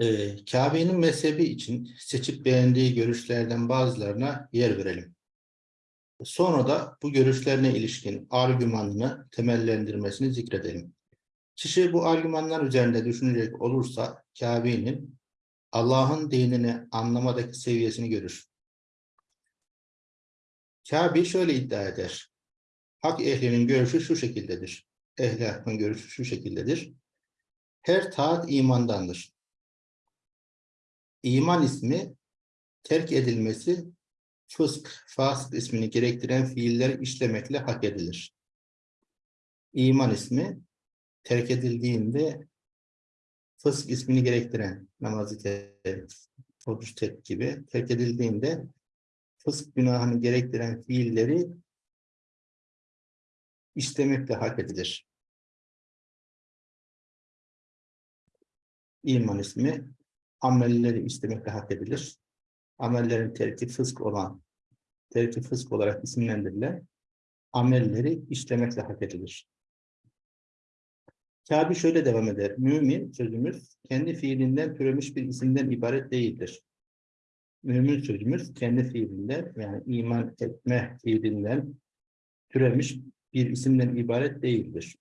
Ee, Kabe'nin mezhebi için seçip beğendiği görüşlerden bazılarına yer verelim. Sonra da bu görüşlerine ilişkin argümanını temellendirmesini zikredelim. Kişi bu argümanlar üzerinde düşünecek olursa Kabe'nin Allah'ın dinini anlamadaki seviyesini görür. Kabe şöyle iddia eder. Hak ehlinin görüşü şu şekildedir. Ehli hakkın görüşü şu şekildedir. Her taat imandandır. İman ismi terk edilmesi fısk, fasık ismini gerektiren fiiller işlemekle hak edilir. İman ismi terk edildiğinde fısk ismini gerektiren namazı terk, oruç terk gibi terk edildiğinde fısk günahını gerektiren fiilleri işlemekle hak edilir. İman ismi amelleri istemekle hak edilir. Amellerin terki fısk olan, terki fısk olarak isimlendirilen amelleri işlemekle hak edilir. Kabe şöyle devam eder. Mümin sözümüz kendi fiilinden türemiş bir isimden ibaret değildir. Mümin sözümüz kendi fiilinden yani iman etme fiilinden türemiş bir isimden ibaret değildir.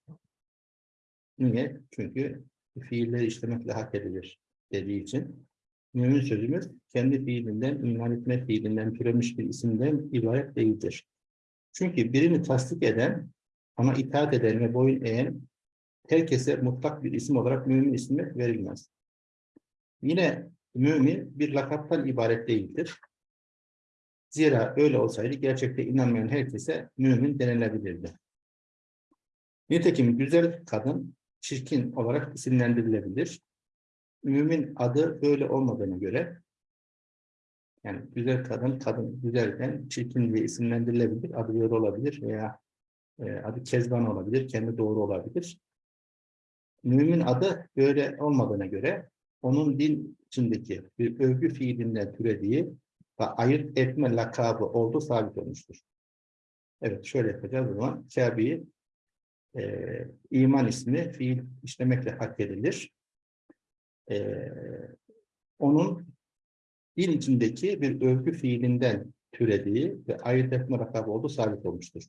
Niye? Çünkü fiilleri işlemekle hak edilir dediği için mümin sözümüz kendi fiilinden, iman etme fiilinden türemiş bir isimden ibaret değildir. Çünkü birini tasdik eden, ona itaat eden ve boyun eğen herkese mutlak bir isim olarak mümin ismi verilmez. Yine mümin bir lakaptan ibaret değildir. Zira öyle olsaydı gerçekte inanmayan herkese mümin denilebilirdi. Nitekim güzel kadın çirkin olarak isimlendirilebilir mümin adı böyle olmadığına göre yani güzel kadın, kadın güzelken çirkin diye isimlendirilebilir. Adı böyle olabilir veya e, adı Kezban olabilir, kendi doğru olabilir. Mümin adı böyle olmadığına göre onun din içindeki bir övgü fiilinden türediği ve ayırt etme lakabı olduğu sabit olmuştur. Evet şöyle yapacağız o zaman. Kabe'yi e, iman ismi fiil işlemekle hak edilir e, onun dil içindeki bir övgü fiilinden türediği ve ayırt etme rakamı olduğu sabit olmuştur.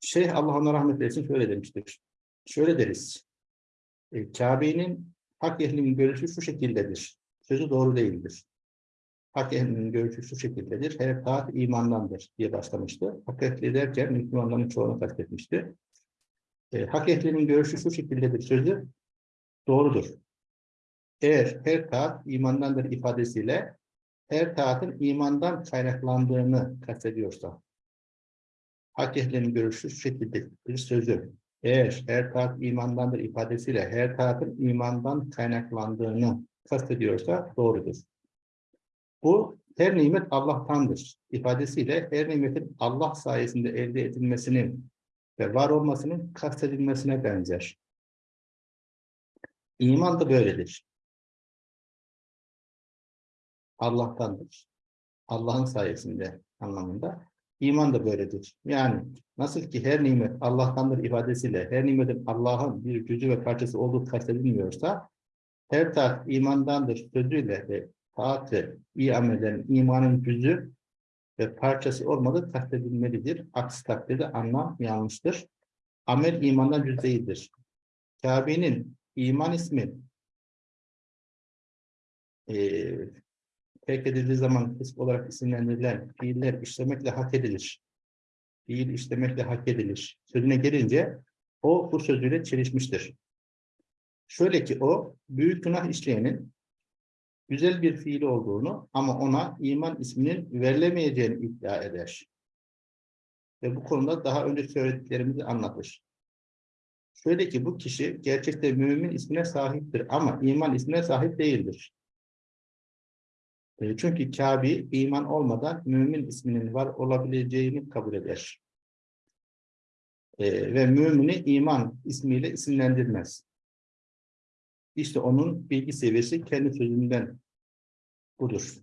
Şeyh Allah ona rahmet eylesin şöyle demiştir. Şöyle deriz. E, Kabe'nin hak ehlinin görüşü şu şekildedir. Sözü doğru değildir. Hak ehlinin görüşü şu şekildedir. Her taat imandandır diye başlamıştı. Hak ehli derken Müslümanların çoğunu kastetmişti. E, hak ehlinin görüşü şu şekildedir. Sözü doğrudur. Eğer her taat imandandır ifadesiyle her taatın imandan kaynaklandığını kastediyorsa hak görüşü şekilde bir sözü. Eğer her taat imandandır ifadesiyle her taatın imandan kaynaklandığını kastediyorsa doğrudur. Bu her nimet Allah'tandır ifadesiyle her nimetin Allah sayesinde elde edilmesinin ve var olmasının kastedilmesine benzer. İman da böyledir. Allah'tandır. Allah'ın sayesinde anlamında. İman da böyledir. Yani nasıl ki her nimet Allah'tandır ifadesiyle her nimetin Allah'ın bir cüzü ve parçası olduğu kastedilmiyorsa her taat imandandır sözüyle ve taatı iyi amellerin imanın cüzü ve parçası olmadığı kastedilmelidir. Aksi takdirde anlam yanlıştır. Amel imandan cüz değildir. Kabe'nin iman ismi e, terk edildiği zaman fisk olarak isimlendirilen fiiller işlemekle hak edilir. Fiil işlemekle hak edilir. Sözüne gelince o bu sözüyle çelişmiştir. Şöyle ki o büyük günah işleyenin güzel bir fiil olduğunu ama ona iman isminin verilemeyeceğini iddia eder. Ve bu konuda daha önce söylediklerimizi anlatır. Şöyle ki bu kişi gerçekte mümin ismine sahiptir ama iman ismine sahip değildir. E, çünkü Kabe iman olmadan mümin isminin var olabileceğini kabul eder. E, ve mümini iman ismiyle isimlendirmez. İşte onun bilgi seviyesi kendi sözünden budur.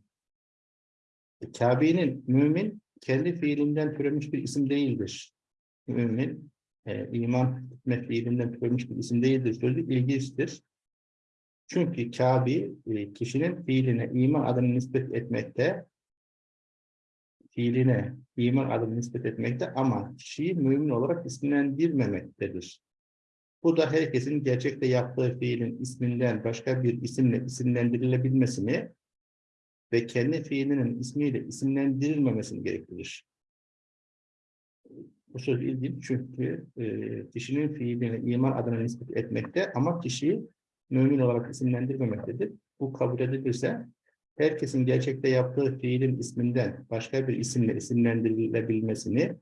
E, Kabe'nin mümin kendi fiilinden türemiş bir isim değildir. Mümin e, iman etme fiilinden türemiş bir isim değildir. Sözü ilginçtir. Çünkü Kabi e, kişinin fiiline iman adını nispet etmekte fiiline iman adını nispet etmekte ama kişiyi mümin olarak isimlendirmemektedir. Bu da herkesin gerçekte yaptığı fiilin isminden başka bir isimle isimlendirilebilmesini ve kendi fiilinin ismiyle isimlendirilmemesini gerektirir. Bu söz ilginç çünkü e, kişinin fiiline iman adına nispet etmekte ama kişiyi mümin olarak isimlendirmemektedir. Bu kabul edilirse herkesin gerçekte yaptığı fiilin isminden başka bir isimle isimlendirilebilmesini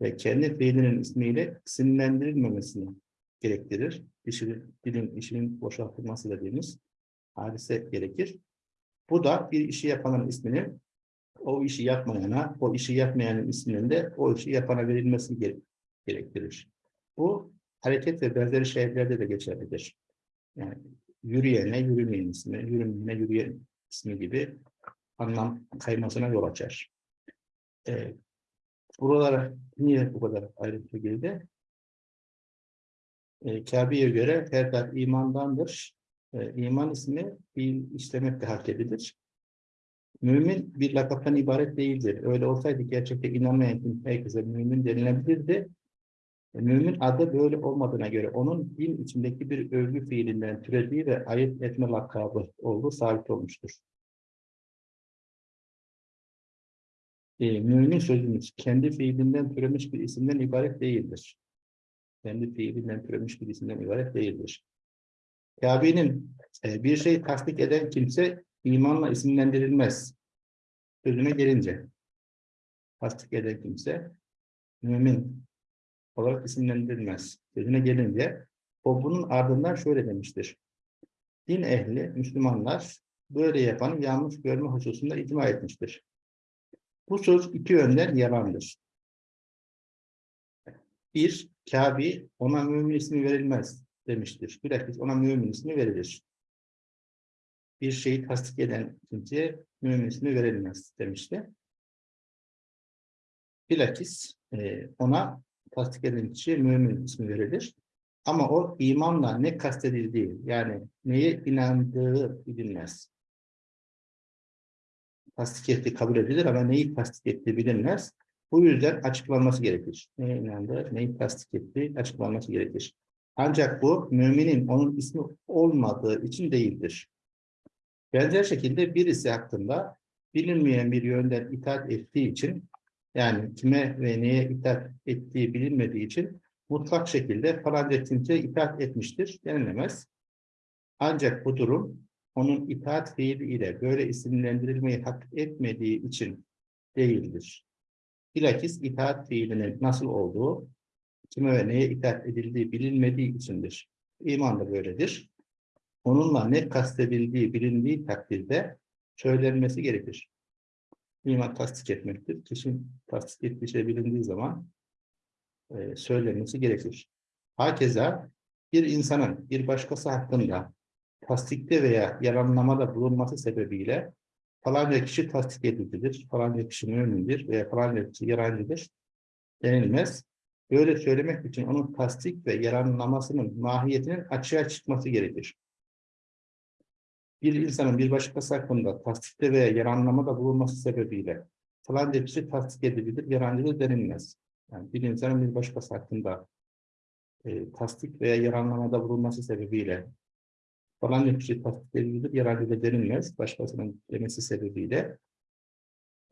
ve kendi fiilinin ismiyle isimlendirilmemesini gerektirir. Dişinin, dilin işinin boşaltılması dediğimiz hadise gerekir. Bu da bir işi yapanın isminin o işi yapmayana, o işi yapmayanın isminin de o işi yapana verilmesi gere gerektirir. Bu hareket ve benzeri şeylerde de geçerlidir. Yani yürüyene yürümeyen ismi, yürümeyene yürüyen ismi gibi anlam kaymasına yol açar. Ee, buralara niye bu kadar ayrıntı girdi? Ee, Kabe'ye göre her dert imandandır. Ee, iman ismi fiil işlemekle hak edilir. Mümin bir lakaptan ibaret değildir. Öyle olsaydı gerçekte inanmayan herkese mümin denilebilirdi. Mümin adı böyle olmadığına göre onun din içindeki bir övgü fiilinden türediği ve ayırt etme lakabı olduğu sabit olmuştur. E, mümin sözümüz kendi fiilinden türemiş bir isimden ibaret değildir. Kendi fiilinden türemiş bir isimden ibaret değildir. Kabe'nin e, bir şey tasdik eden kimse imanla isimlendirilmez. Sözüne gelince tasdik eden kimse mümin olarak isimlendirilmez. Sözüne gelince o bunun ardından şöyle demiştir. Din ehli, Müslümanlar böyle yapanı yanlış görme hususunda icma etmiştir. Bu söz iki yönden yalandır. Bir, Kabe ona mümin ismi verilmez demiştir. Bilakis ona mümin ismi verilir bir şeyi tasdik eden kimseye mümin ismi verilmez demişti. Bilakis e, ona tasdik eden kişiye mümin ismi verilir. Ama o imanla ne kastedildiği, yani neye inandığı bilinmez. Tasdik ettiği kabul edilir ama neyi tasdik ettiği bilinmez. Bu yüzden açıklanması gerekir. Neye inandığı, neyi tasdik ettiği açıklanması gerekir. Ancak bu müminin onun ismi olmadığı için değildir. Benzer şekilde birisi hakkında bilinmeyen bir yönden itaat ettiği için yani kime ve neye itaat ettiği bilinmediği için mutlak şekilde falanca kimseye itaat etmiştir denilemez. Ancak bu durum onun itaat fiili ile böyle isimlendirilmeyi hak etmediği için değildir. Bilakis itaat fiilinin nasıl olduğu, kime ve neye itaat edildiği bilinmediği içindir. İman da böyledir onunla ne kastedildiği bilindiği takdirde söylenmesi gerekir. İman tasdik etmektir. Kişinin tasdik ettiği şey bilindiği zaman e, söylenmesi gerekir. Hakeza bir insanın bir başkası hakkında tasdikte veya yalanlamada bulunması sebebiyle falanca kişi tasdik edildidir, falanca kişi mümindir veya falanca kişi yarancıdır denilmez. Böyle söylemek için onun tasdik ve yaranlamasının mahiyetinin açığa çıkması gerekir bir insanın bir başkası hakkında tasdikte veya yaranlamada bulunması sebebiyle falan hepsi tasdik edilebilir, yarancılı denilmez. Yani bir insanın bir başkası hakkında e, tasdik veya yaranlamada bulunması sebebiyle falan hepsi tasdik edilebilir, yarancılı denilmez. Başkasının demesi sebebiyle.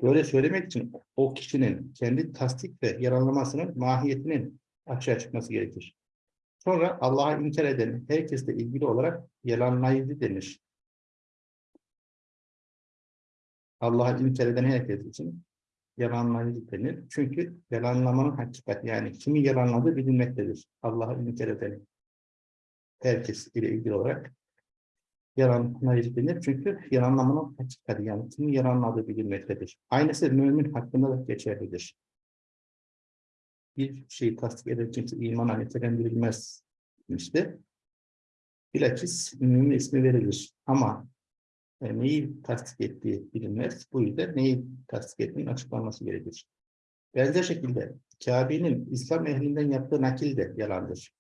Böyle söylemek için o kişinin kendi tasdik ve yaranlamasının mahiyetinin açığa çıkması gerekir. Sonra Allah'a inkar eden herkesle ilgili olarak yalanlayıcı denir. Allah'ı inkar eden herkes için yalanlayıcı denir. Çünkü yalanlamanın hakikati yani kimi yalanladığı bilinmektedir. Allah'ı inkar eden herkes ile ilgili olarak yalanlayıcı denir. Çünkü yalanlamanın hakikati yani kimi yalanladığı bilinmektedir. Aynısı mümin hakkında da geçerlidir. Bir şeyi tasdik eden kimse imana nitelendirilmez demişti. Bilakis mümin ismi verilir. Ama e, neyi tasdik ettiği bilinmez. Bu yüzden neyi tasdik ettiğinin açıklanması gerekir. Benzer şekilde Kabe'nin İslam ehlinden yaptığı nakil de yalandır.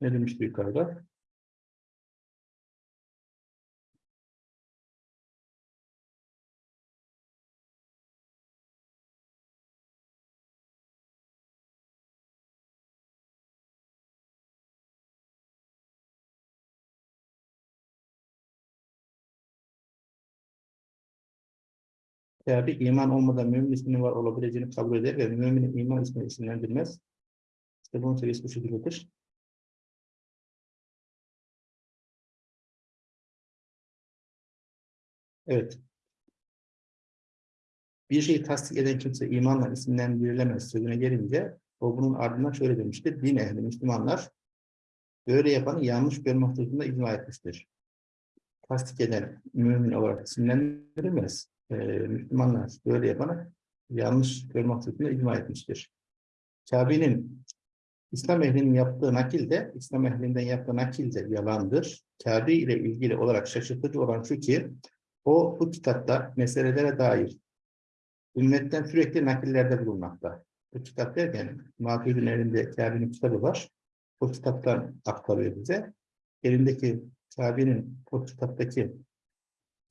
Ne demişti yukarıda? Kabe iman olmadan mümin isminin var olabileceğini kabul eder ve müminin iman ismini isimlendirmez. İşte bunun seviyesi bu şekildedir. Evet. Bir şeyi tasdik eden kimse imanla isimlendirilemez sözüne gelince o bunun ardından şöyle demiştir. Din ehli Müslümanlar böyle yapanı yanlış görme hususunda icma etmiştir. Tasdik eden mümin olarak isimlendirilmez. Ee, Müslümanlar böyle yapanı yanlış görme hususunda icma etmiştir. Kabe'nin İslam ehlinin yaptığı nakil de, İslam ehlinden yaptığı nakil de yalandır. Kabe ile ilgili olarak şaşırtıcı olan şu ki, o bu kitapta meselelere dair ümmetten sürekli nakillerde bulunmakta. Bu kitap derken Maturidi'nin elinde Kabe'nin kitabı var. O kitaptan aktarıyor bize. Elindeki Kabe'nin o kitaptaki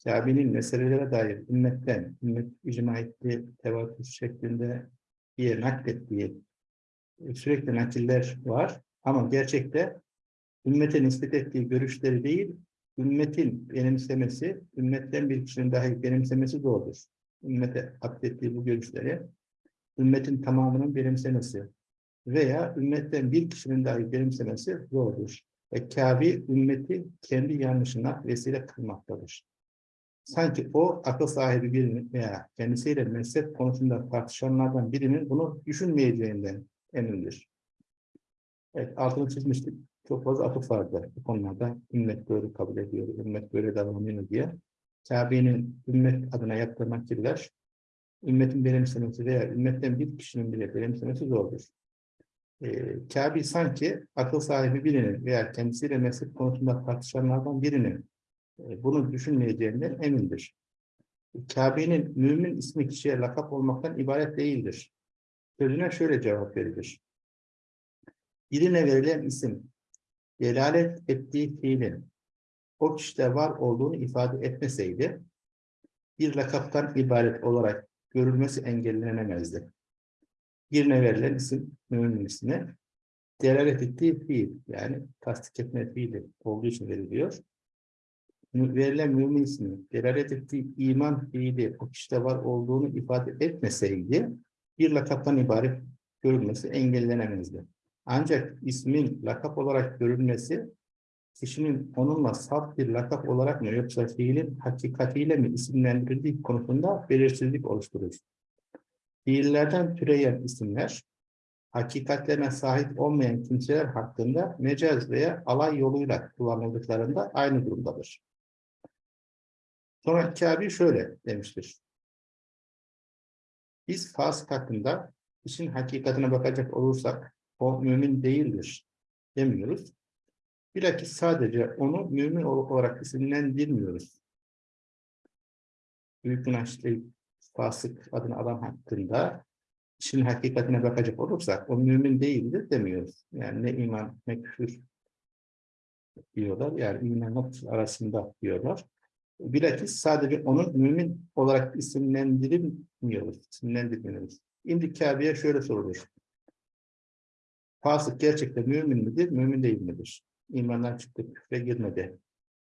Kabe'nin meselelere dair ümmetten, ümmet icma ettiği, tevatür şeklinde diye naklettiği e, sürekli nakiller var. Ama gerçekte ümmete nispet ettiği görüşleri değil, ümmetin benimsemesi, ümmetten bir kişinin dahi benimsemesi doğrudur. Ümmete aklettiği bu görüşleri, ümmetin tamamının benimsemesi veya ümmetten bir kişinin dahi benimsemesi doğrudur. Ve Kabe ümmeti kendi yanlışına vesile kılmaktadır. Sanki o akıl sahibi birinin veya kendisiyle mezhep konusunda tartışanlardan birinin bunu düşünmeyeceğinden emindir. Evet, altını çizmiştik. Çok fazla atıf vardı bu konularda. Ümmet böyle kabul ediyor, ümmet böyle davranıyor diye. Kabe'nin ümmet adına yaptığı nakiller, ümmetin benimsemesi veya ümmetten bir kişinin bile benimsemesi zordur. Ee, Kabe sanki akıl sahibi birinin veya kendisiyle mezhep konusunda tartışanlardan birinin bunu düşünmeyeceğinden emindir. Kabe'nin mümin ismi kişiye lakap olmaktan ibaret değildir. Sözüne şöyle cevap verilir. Birine verilen isim, delalet ettiği fiilin o kişide var olduğunu ifade etmeseydi, bir lakaptan ibaret olarak görülmesi engellenemezdi. Birine verilen isim, mümin ismi, delalet ettiği fiil, yani tasdik etme fiili olduğu için veriliyor. Verilen mümin ismi, delalet ettiği iman fiili o kişide var olduğunu ifade etmeseydi, bir lakaptan ibaret görülmesi engellenemezdi. Ancak ismin lakap olarak görülmesi, kişinin onunla saf bir lakap olarak mı yoksa fiilin hakikatiyle mi isimlendirildiği konusunda belirsizlik oluşturur. Fiillerden türeyen isimler, hakikatlerine sahip olmayan kimseler hakkında mecaz veya alay yoluyla kullanıldıklarında aynı durumdadır. Sonra Kabe şöyle demiştir. Biz fasık hakkında işin hakikatine bakacak olursak o mümin değildir demiyoruz. Bilakis sadece onu mümin olarak isimlendirmiyoruz. Büyük günahçı fasık adını adam hakkında işin hakikatine bakacak olursak o mümin değildir demiyoruz. Yani ne iman ne küfür diyorlar. Yani imanla arasında diyorlar. Bilakis sadece onun mümin olarak isimlendirmiyoruz. İsimlendirmiyoruz. Şimdi Kabe'ye şöyle sorulur. Fasık gerçekten mümin midir, mümin değil midir? İmandan çıktı, küfre girmedi.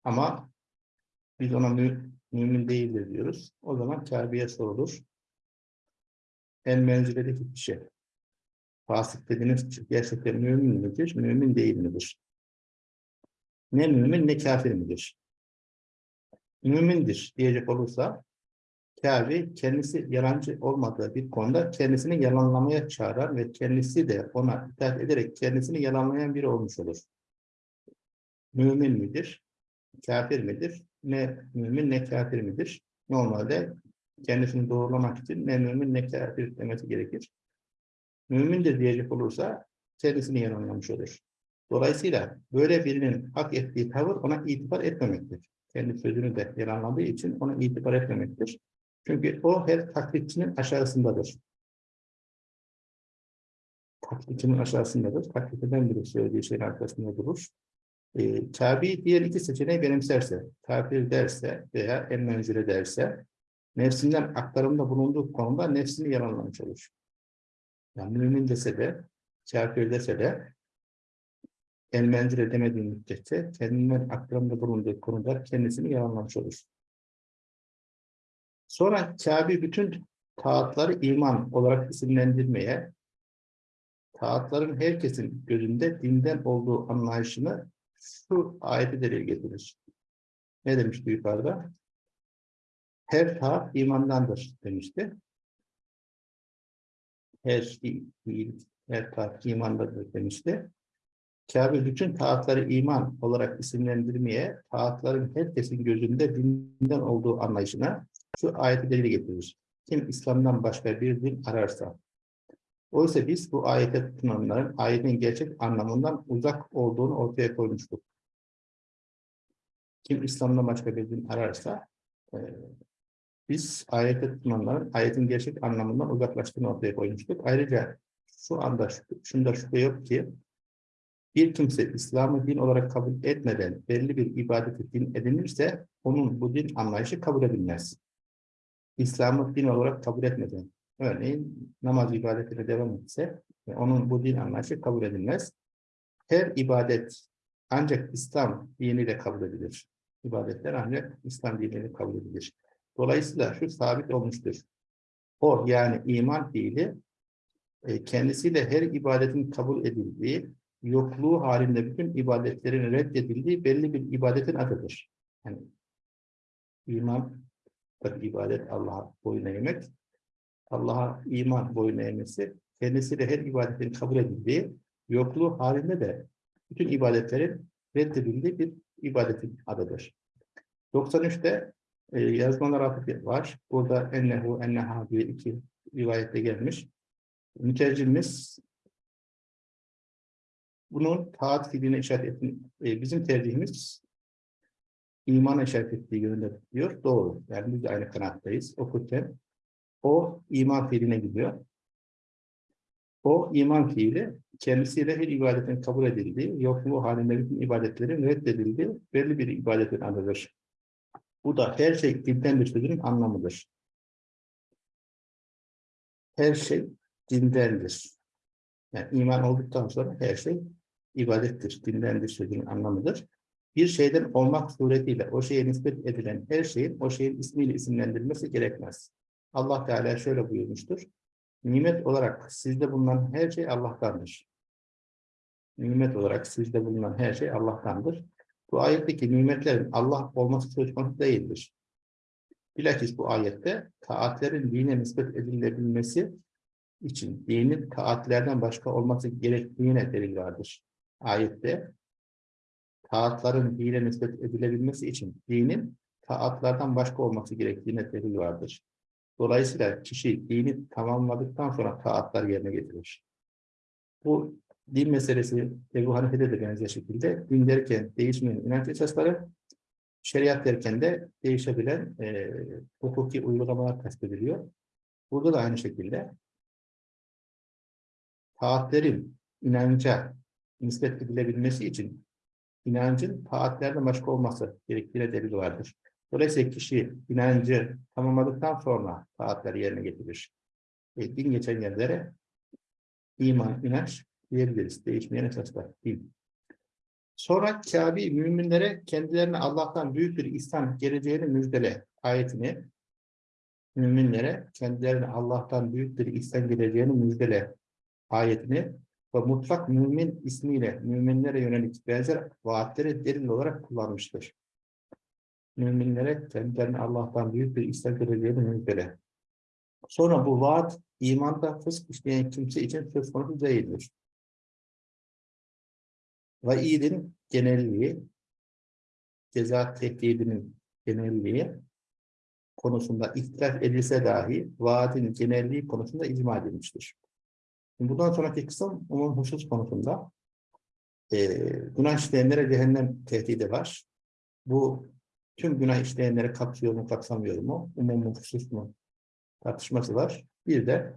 Ama biz ona mü mümin değildir diyoruz. O zaman Kabe'ye sorulur. En menziledeki kişi. Fasık dediğiniz kişi gerçekten mümin midir, mümin değil midir? Ne mümin ne kafir midir? Mümindir diyecek olursa Kabe kendisi yalancı olmadığı bir konuda kendisini yalanlamaya çağıran ve kendisi de ona itaat ederek kendisini yalanlayan biri olmuş olur. Mümin midir? Kafir midir? Ne mümin ne kafir midir? Normalde kendisini doğrulamak için ne mümin ne kafir demesi gerekir. Mümindir diyecek olursa kendisini yalanlamış olur. Dolayısıyla böyle birinin hak ettiği tavır ona itibar etmemektir. Kendi sözünü de yalanladığı için ona itibar etmemektir. Çünkü o her taklitçinin aşağısındadır. Taklitçinin aşağısındadır. Taklit eden biri söylediği şeyin arkasında durur. E, tabi diğer iki seçeneği benimserse, kafir derse veya en menzile derse, nefsinden aktarımda bulunduğu konuda nefsini yalanlamış olur. Yani mümin dese de, kafir dese de, el menzile demediği müddetçe kendinden aktarımda bulunduğu konuda kendisini yalanlamış olur. Sonra Kabe bütün taatları iman olarak isimlendirmeye, taatların herkesin gözünde dinden olduğu anlayışını şu ayeti delil getirir. Ne demişti yukarıda? Her taat imandandır demişti. Her şey, her taat imandandır demişti. Kabe bütün taatları iman olarak isimlendirmeye, taatların herkesin gözünde dinden olduğu anlayışına şu ayeti delil getirir. Kim İslam'dan başka bir din ararsa. Oysa biz bu ayete tutunanların ayetin gerçek anlamından uzak olduğunu ortaya koymuştuk. Kim İslam'dan başka bir din ararsa, e, biz ayete tutunanların ayetin gerçek anlamından uzaklaştığını ortaya koymuştuk. Ayrıca şu anda şunda şüphe yok ki, bir kimse İslam'ı din olarak kabul etmeden belli bir ibadeti din edinirse, onun bu din anlayışı kabul edilmez. İslam'ı din olarak kabul etmeden, örneğin namaz ibadetine devam etse, onun bu din anlayışı kabul edilmez. Her ibadet ancak İslam diniyle kabul edilir. İbadetler ancak İslam diniyle kabul edilir. Dolayısıyla şu sabit olmuştur. O yani iman fiili e, kendisiyle her ibadetin kabul edildiği, yokluğu halinde bütün ibadetlerin reddedildiği belli bir ibadetin adıdır. Yani iman tabi ibadet Allah'a boyun eğmek. Allah'a iman boyun eğmesi kendisiyle her ibadetin kabul edildiği, yokluğu halinde de bütün ibadetlerin reddedildiği bir ibadetin adıdır. 93'te e, yazmalar atıfı var. Burada ennehu enneha diye iki rivayette gelmiş. Mütercimiz bunun taat fiiline işaret ettiğini, e, bizim tercihimiz imana işaret ettiği yönünde diyor. Doğru. Yani biz de aynı kanattayız. Okurken o iman fiiline gidiyor. O iman fiili kendisiyle her ibadetin kabul edildiği, yokluğu halinde bütün ibadetlerin reddedildiği belli bir ibadetin adıdır. Bu da her şey dinden bir sözünün anlamıdır. Her şey dindendir. Yani iman olduktan sonra her şey ibadettir, dindendir sözünün anlamıdır. Bir şeyden olmak suretiyle o şeye nispet edilen her şeyin o şeyin ismiyle isimlendirilmesi gerekmez. Allah Teala şöyle buyurmuştur. Nimet olarak sizde bulunan her şey Allah'tandır. Nimet olarak sizde bulunan her şey Allah'tandır. Bu ayetteki nimetlerin Allah olması söz konusu değildir. Bilakis bu ayette taatlerin dine nispet edilebilmesi için dinin taatlerden başka olması gerektiğine delil vardır. Ayette taatların dine nispet edilebilmesi için dinin taatlardan başka olması gerektiğine delil vardır. Dolayısıyla kişi dini tamamladıktan sonra taatlar yerine getirir. Bu din meselesi Ebu Hanife'de de benzer şekilde din derken değişmeyen inanç esasları, şeriat derken de değişebilen e, hukuki uygulamalar kastediliyor. Burada da aynı şekilde taatlerin inanca nispet edilebilmesi için inancın taatlerden başka olması gerektiğine delil vardır. Dolayısıyla kişi inancı tamamladıktan sonra taatları yerine getirir. E, din geçen yerlere iman, inanç diyebiliriz. Değişmeyen esaslar değil. Sonra Kabe müminlere kendilerine Allah'tan büyük bir ihsan geleceğini müjdele ayetini müminlere kendilerine Allah'tan büyük bir ihsan geleceğini müjdele ayetini ve mutlak mümin ismiyle müminlere yönelik benzer vaatleri delil olarak kullanmıştır. Müminlere kendilerine Allah'tan büyük bir ihsan geleceğini müjdele. Sonra bu vaat imanda fısk işleyen kimse için söz konusu değildir. Vaidin genelliği, ceza tehdidinin genelliği konusunda ihtilaf edilse dahi vaadin genelliği konusunda icma edilmiştir. Bundan sonraki kısım umum husus konusunda e, günah işleyenlere cehennem tehdidi var. Bu tüm günah işleyenleri kapsıyor mu kapsamıyor mu? Umum husus mu? Tartışması var. Bir de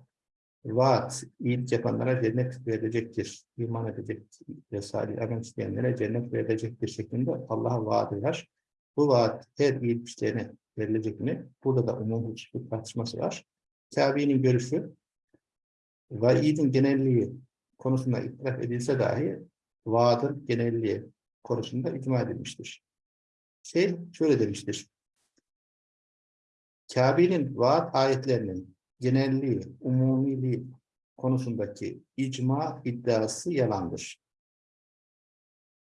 vaat, iyilik yapanlara cennet verilecektir, iman edecek ve salih amel isteyenlere cennet verilecektir şeklinde Allah'a vaadi var. Bu vaat her iyilik isteyene verilecek mi? Burada da umum hususlu tartışması var. Kabe'nin görüşü vaidin genelliği konusunda itiraf edilse dahi vaadın genelliği konusunda icma edilmiştir. Şey şöyle demiştir. Kabe'nin vaat ayetlerinin genelliği, umumiliği konusundaki icma iddiası yalandır.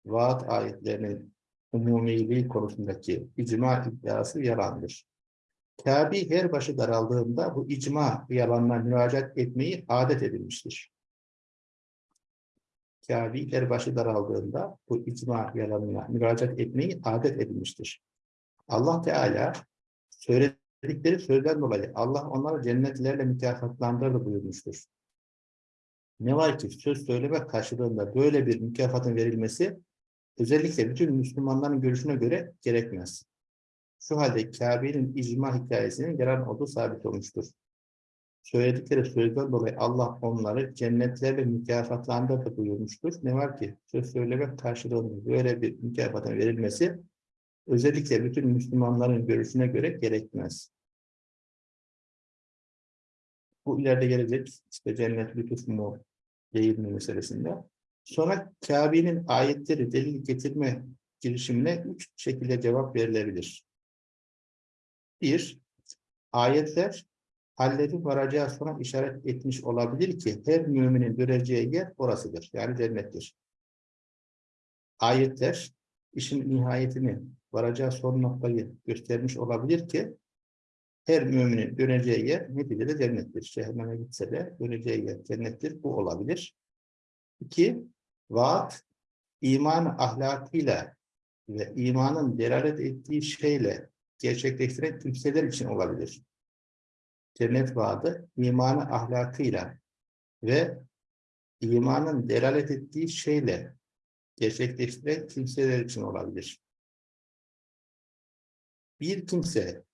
Vaat ayetlerinin umumiliği konusundaki icma iddiası yalandır. Kabe her başı daraldığında bu icma yalanına müracaat etmeyi adet edilmiştir. Kabe her başı daraldığında bu icma yalanına müracaat etmeyi adet edilmiştir. Allah Teala söyledikleri sözden dolayı Allah onları cennetlerle mükafatlandırır buyurmuştur. Ne var ki söz söyleme karşılığında böyle bir mükafatın verilmesi özellikle bütün Müslümanların görüşüne göre gerekmez. Şu halde Kabe'nin icma hikayesinin yalan olduğu sabit olmuştur. Söyledikleri sözden dolayı Allah onları cennetlerle mükafatlandırdı buyurmuştur. Ne var ki söz söyleme karşılığında böyle bir mükafatın verilmesi özellikle bütün Müslümanların görüşüne göre gerekmez. Bu ileride gelecek işte cennet lütuf mu değil mi meselesinde. Sonra Kabe'nin ayetleri delil getirme girişimine üç şekilde cevap verilebilir. Bir, ayetler halleri varacağı sonra işaret etmiş olabilir ki her müminin göreceği yer orasıdır. Yani cennettir. Ayetler işin nihayetini varacağı son noktayı göstermiş olabilir ki her müminin döneceği yer neticede cennettir. Cehenneme gitse de döneceği yer cennettir. Bu olabilir. İki, vaat iman ahlakıyla ve imanın delalet ettiği şeyle gerçekleştiren kimseler için olabilir. Cennet vaadi imanı ahlakıyla ve imanın delalet ettiği şeyle gerçekleştiren kimseler için olabilir. Bir kimse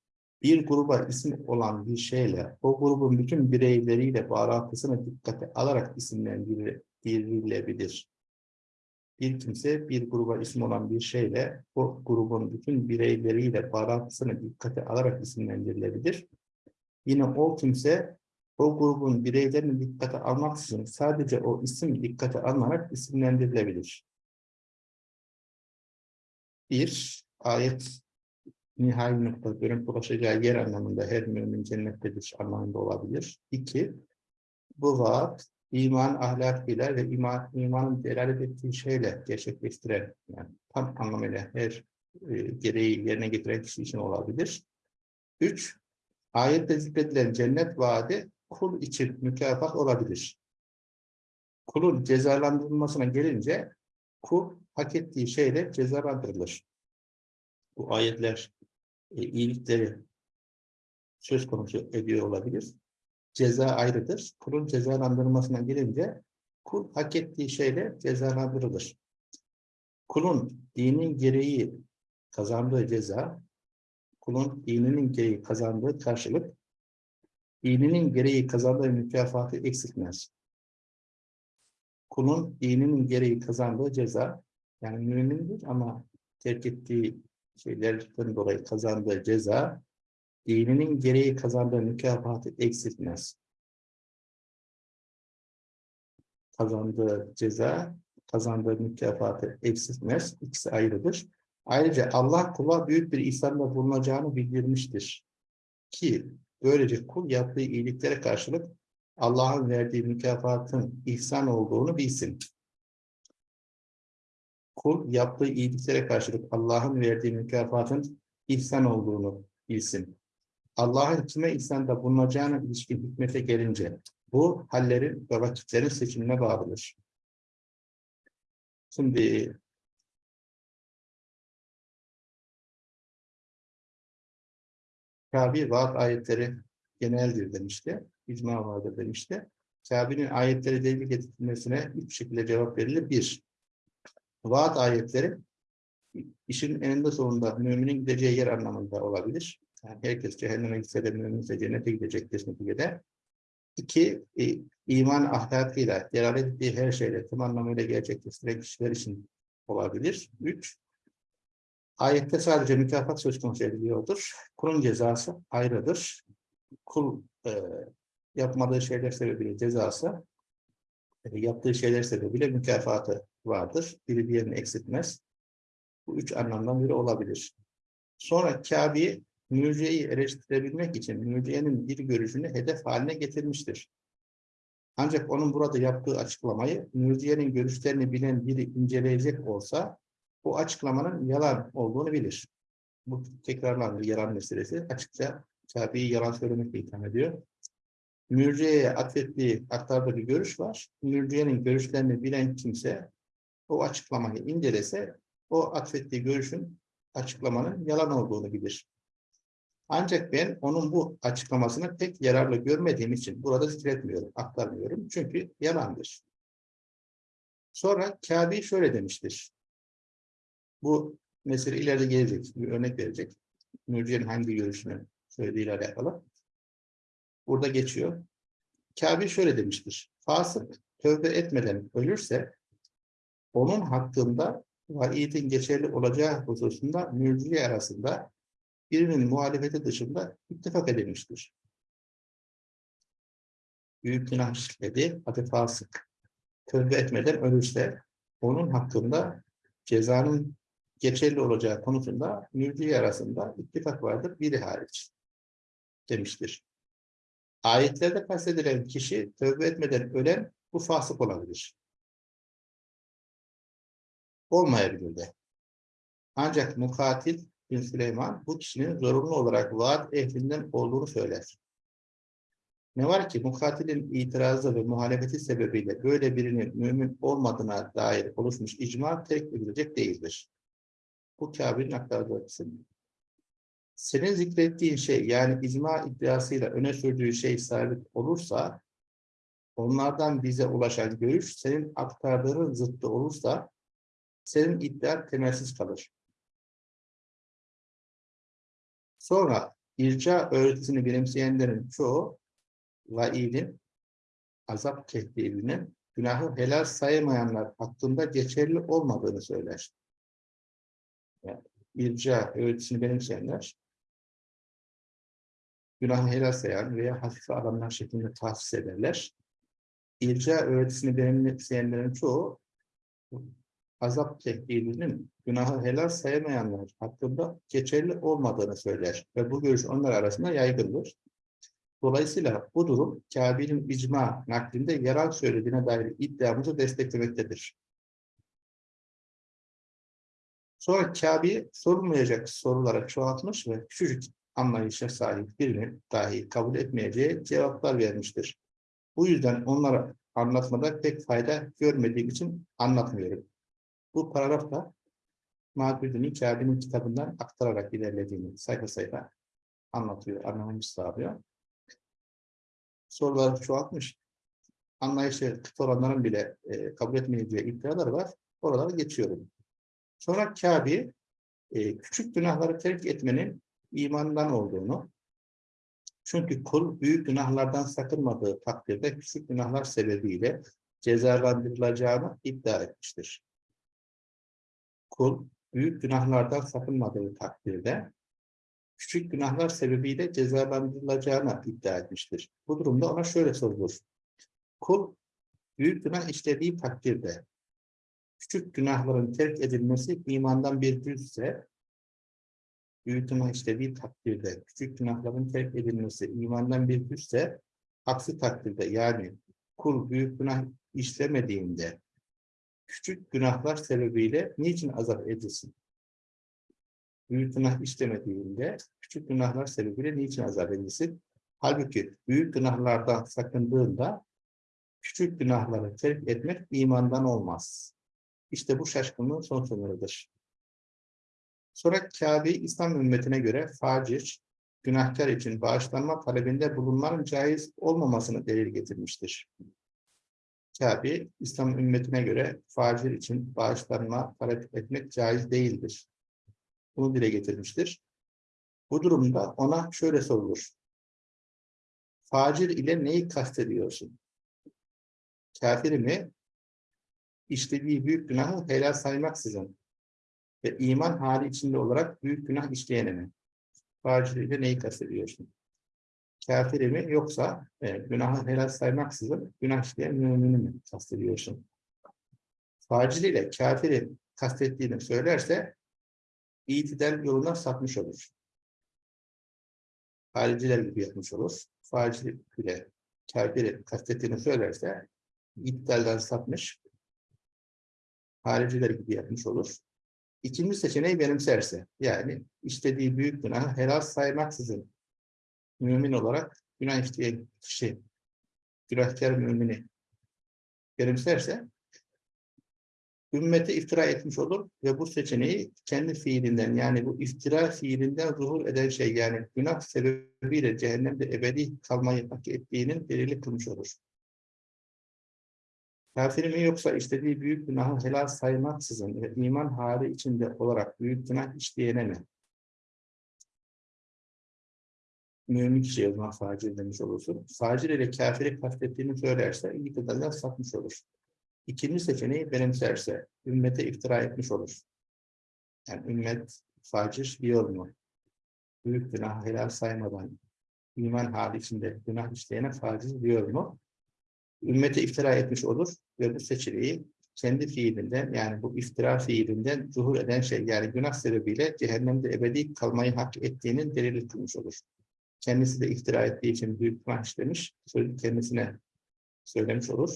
bir gruba isim olan bir şeyle o grubun bütün bireyleriyle bağlantısını dikkate alarak isimlendirilebilir. Bir kimse bir gruba isim olan bir şeyle o grubun bütün bireyleriyle bağlantısını dikkate alarak isimlendirilebilir. Yine o kimse o grubun bireylerini dikkate almak için sadece o isim dikkate alınarak isimlendirilebilir. Bir, ayet nihai nokta dönüp ulaşacağı yer anlamında her mümin cennettedir anlamında olabilir. İki, bu vaat iman ahlakıyla ve iman, imanın delalet ettiği şeyle gerçekleştiren, yani tam anlamıyla her e, gereği yerine getiren kişi için olabilir. Üç, ayette zikredilen cennet vaadi kul için mükafat olabilir. Kulun cezalandırılmasına gelince kul hak ettiği şeyle cezalandırılır. Bu ayetler e, iyilikleri söz konusu ediyor olabilir. Ceza ayrıdır. Kulun cezalandırılmasına gelince kul hak ettiği şeyle cezalandırılır. Kulun dinin gereği kazandığı ceza, kulun dininin gereği kazandığı karşılık, dininin gereği kazandığı mükafatı eksiltmez. Kulun dininin gereği kazandığı ceza, yani mümindir ama terk ettiği şeylerden dolayı kazandığı ceza, dininin gereği kazandığı mükafatı eksiltmez. Kazandığı ceza, kazandığı mükafatı eksiltmez. İkisi ayrıdır. Ayrıca Allah kula büyük bir ihsanda bulunacağını bildirmiştir. Ki böylece kul yaptığı iyiliklere karşılık Allah'ın verdiği mükafatın ihsan olduğunu bilsin kul yaptığı iyiliklere karşılık Allah'ın verdiği mükafatın ihsan olduğunu bilsin. Allah'ın kime ihsanda bulunacağına ilişkin hikmete gelince bu hallerin ve vakitlerin seçimine bağlıdır. Şimdi Kabe vaat ayetleri geneldir demişti. İcma vardır demişti. Kabe'nin ayetleri delil getirilmesine üç şekilde cevap verilir. Bir, vaat ayetleri işin eninde sonunda müminin gideceği yer anlamında olabilir. Yani herkes cehenneme gitse de müminse cennete gidecektir neticede. İki, e, iman ahlakıyla, delalet ettiği her şeyle tam anlamıyla gerçekleştiren kişiler için olabilir. Üç, ayette sadece mükafat söz konusu ediliyordur. Kulun cezası ayrıdır. Kul e, yapmadığı şeyler sebebiyle cezası, e, yaptığı şeyler sebebiyle mükafatı vardır. Biri diğerini eksiltmez. Bu üç anlamdan biri olabilir. Sonra Kabe'yi mürciyeyi eleştirebilmek için mürciyenin bir görüşünü hedef haline getirmiştir. Ancak onun burada yaptığı açıklamayı mürciyenin görüşlerini bilen biri inceleyecek olsa bu açıklamanın yalan olduğunu bilir. Bu tekrarlandı yalan meselesi. Açıkça Kabe'yi yalan söylemekle itham ediyor. Mürciye'ye atfettiği aktardığı bir görüş var. Mürciye'nin görüşlerini bilen kimse o açıklamayı incelese o atfettiği görüşün açıklamanın yalan olduğunu bilir. Ancak ben onun bu açıklamasını pek yararlı görmediğim için burada zikretmiyorum, aktarmıyorum. Çünkü yalandır. Sonra Kabe şöyle demiştir. Bu mesele ileride gelecek, bir örnek verecek. Nurciye'nin hangi görüşünü söylediğiyle alakalı. Burada geçiyor. Kabe şöyle demiştir. Fasık tövbe etmeden ölürse onun hakkında vaidin geçerli olacağı hususunda mürciye arasında birinin muhalefeti dışında ittifak edilmiştir. Büyük günah işledi, adı fasık. Tövbe etmeden ölürse onun hakkında cezanın geçerli olacağı konusunda mürciye arasında ittifak vardır, biri hariç demiştir. Ayetlerde kastedilen kişi tövbe etmeden ölen bu fasık olabilir. Olmayabilir de. Ancak mukatil bin Süleyman bu kişinin zorunlu olarak vaat ehlinden olduğunu söyler. Ne var ki mukatilin itirazı ve muhalefeti sebebiyle böyle birinin mümin olmadığına dair oluşmuş icma terk edilecek değildir. Bu Kabe'nin aktardığı kısım. Senin zikrettiğin şey yani icma iddiasıyla öne sürdüğü şey sabit olursa onlardan bize ulaşan görüş senin aktardığın zıttı olursa senin iddian temelsiz kalır. Sonra irca öğretisini benimseyenlerin çoğu vaidin, azap tehdidinin günahı helal saymayanlar hakkında geçerli olmadığını söyler. Yani irca öğretisini benimseyenler günahı helal sayan veya hafife alanlar şeklinde tahsis ederler. İrca öğretisini benimseyenlerin çoğu azap tehdidinin günahı helal sayamayanlar hakkında geçerli olmadığını söyler ve bu görüş onlar arasında yaygındır. Dolayısıyla bu durum Kabe'nin icma naklinde yalan söylediğine dair iddiamızı desteklemektedir. Sonra Kabe sorulmayacak sorulara çoğaltmış ve küçücük anlayışa sahip birinin dahi kabul etmeyeceği cevaplar vermiştir. Bu yüzden onlara anlatmada pek fayda görmediğim için anlatmıyorum. Bu paragrafta Mağdur'un Kabe'nin kitabından aktararak ilerlediğini sayfa sayfa anlatıyor, anlamamız sağlıyor. Sorular çoğaltmış. Anlayışı kıt olanların bile e, kabul etmeyeceği iddialar var. Oralara geçiyorum. Sonra Kabe e, küçük günahları terk etmenin imandan olduğunu, çünkü kul büyük günahlardan sakınmadığı takdirde küçük günahlar sebebiyle cezalandırılacağını iddia etmiştir kul büyük günahlardan sakınmadığı takdirde küçük günahlar sebebiyle cezalandırılacağını iddia etmiştir. Bu durumda ona şöyle sorulur. Kul büyük günah işlediği takdirde küçük günahların terk edilmesi imandan bir cüzse büyük günah işlediği takdirde küçük günahların terk edilmesi imandan bir cüzse aksi takdirde yani kul büyük günah işlemediğinde küçük günahlar sebebiyle niçin azap edilsin? Büyük günah işlemediğinde küçük günahlar sebebiyle niçin azap edilsin? Halbuki büyük günahlardan sakındığında küçük günahları terk etmek imandan olmaz. İşte bu şaşkınlığın son sınırıdır. Sonra Kabe İslam ümmetine göre facir, günahkar için bağışlanma talebinde bulunmanın caiz olmamasını delil getirmiştir. Kabe, İslam ümmetine göre facir için bağışlanma talep etmek caiz değildir. Bunu dile getirmiştir. Bu durumda ona şöyle sorulur. Facir ile neyi kastediyorsun? Kafir mi? İşlediği büyük günahı helal saymaksızın ve iman hali içinde olarak büyük günah işleyene mi? Facir ile neyi kastediyorsun? Kafiri mi yoksa e, günahı helal saymaksızın günah işleyen mümini mi kastediyorsun? Facil ile kafiri kastettiğini söylerse itidal yoluna sapmış olur. hariciler gibi yapmış olur. Facilik bile kafiri kastettiğini söylerse iptalden sapmış hariciler gibi yapmış olur. İkinci seçeneği benimserse, yani istediği büyük günahı helal saymaksızın mümin olarak günah işleyen kişi, günahkar mümini benimserse, ümmete iftira etmiş olur ve bu seçeneği kendi fiilinden yani bu iftira fiilinden zuhur eden şey yani günah sebebiyle cehennemde ebedi kalmayı hak ettiğinin delili kılmış olur. Kafir mi yoksa istediği büyük günahı helal saymaksızın ve iman hali içinde olarak büyük günah işleyene mi? Mümin kişiye o zaman facir demiş olursun. Facir ile kafiri kastettiğini söylerse iyi kadarıyla sapmış olur. İkinci seçeneği benimserse, ümmete iftira etmiş olur. Yani ümmet facir diyor mu? Büyük günah helal saymadan iman hali içinde günah işleyene facir diyor mu? ümmete iftira etmiş olur ve bu seçeneği kendi fiilinden yani bu iftira fiilinden zuhur eden şey yani günah sebebiyle cehennemde ebedi kalmayı hak ettiğinin delili kılmış olur. Kendisi de iftira ettiği için büyük günah işlemiş, kendisine söylemiş olur.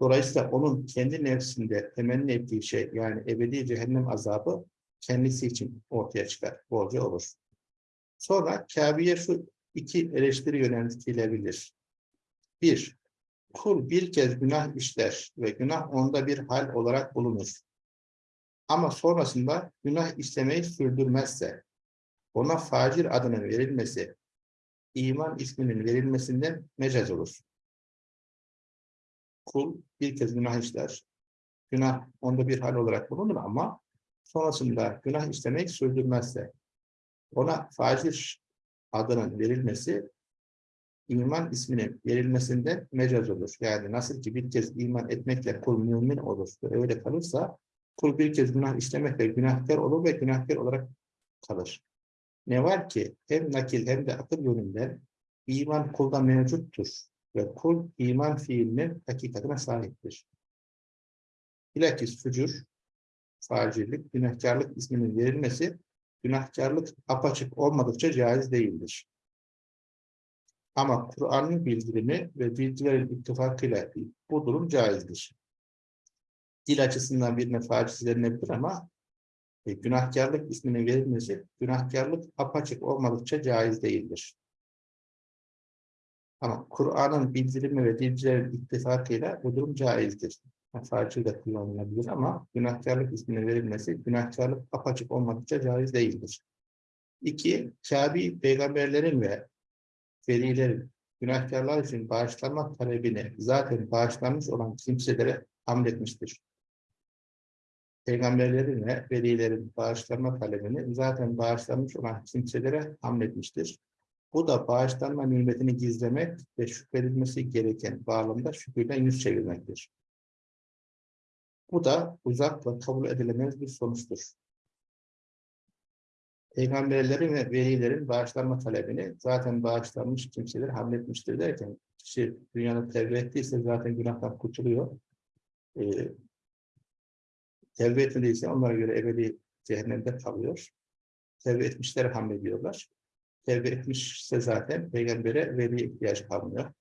Dolayısıyla onun kendi nefsinde temenni ettiği şey yani ebedi cehennem azabı kendisi için ortaya çıkar, borcu olur. Sonra Kabe'ye şu iki eleştiri yöneltilebilir. Bir, kul bir kez günah işler ve günah onda bir hal olarak bulunur. Ama sonrasında günah işlemeyi sürdürmezse, ona facir adının verilmesi, iman isminin verilmesinden mecaz olur. Kul bir kez günah işler, günah onda bir hal olarak bulunur ama sonrasında günah işlemeyi sürdürmezse, ona facir adının verilmesi iman isminin verilmesinde mecaz olur. Yani nasıl ki bir kez iman etmekle kul mümin olur ve öyle kalırsa kul bir kez günah işlemekle günahkar olur ve günahkar olarak kalır. Ne var ki hem nakil hem de akıl yönünden iman kulda mevcuttur ve kul iman fiilinin hakikatine sahiptir. Bilakis fücur, facirlik, günahkarlık isminin verilmesi günahkarlık apaçık olmadıkça caiz değildir. Ama Kur'an'ın bildirimi ve bilgilerin ittifakıyla bu durum caizdir. Dil açısından birine faciz denilebilir ama e, günahkarlık isminin verilmesi, günahkarlık apaçık olmadıkça caiz değildir. Ama Kur'an'ın bildirimi ve dilcilerin ittifakıyla bu durum caizdir. Faciz de kullanılabilir ama günahkarlık isminin verilmesi, günahkarlık apaçık olmadıkça caiz değildir. İki, Kabi peygamberlerin ve velilerin günahkarlar için bağışlanma talebini zaten bağışlanmış olan kimselere hamletmiştir. Peygamberlerin ve velilerin bağışlanma talebini zaten bağışlanmış olan kimselere hamletmiştir. Bu da bağışlanma nimetini gizlemek ve şükredilmesi gereken bağlamda şükürden yüz çevirmektir. Bu da uzak kabul edilemez bir sonuçtur peygamberlerin ve velilerin bağışlanma talebini zaten bağışlanmış kimseler hamletmiştir derken kişi dünyada tevbe ettiyse zaten günahtan kurtuluyor. Ee, tevbe etmediyse onlara göre ebedi cehennemde kalıyor. Tevbe etmişler hamlediyorlar. Tevbe etmişse zaten peygambere veli ihtiyaç kalmıyor.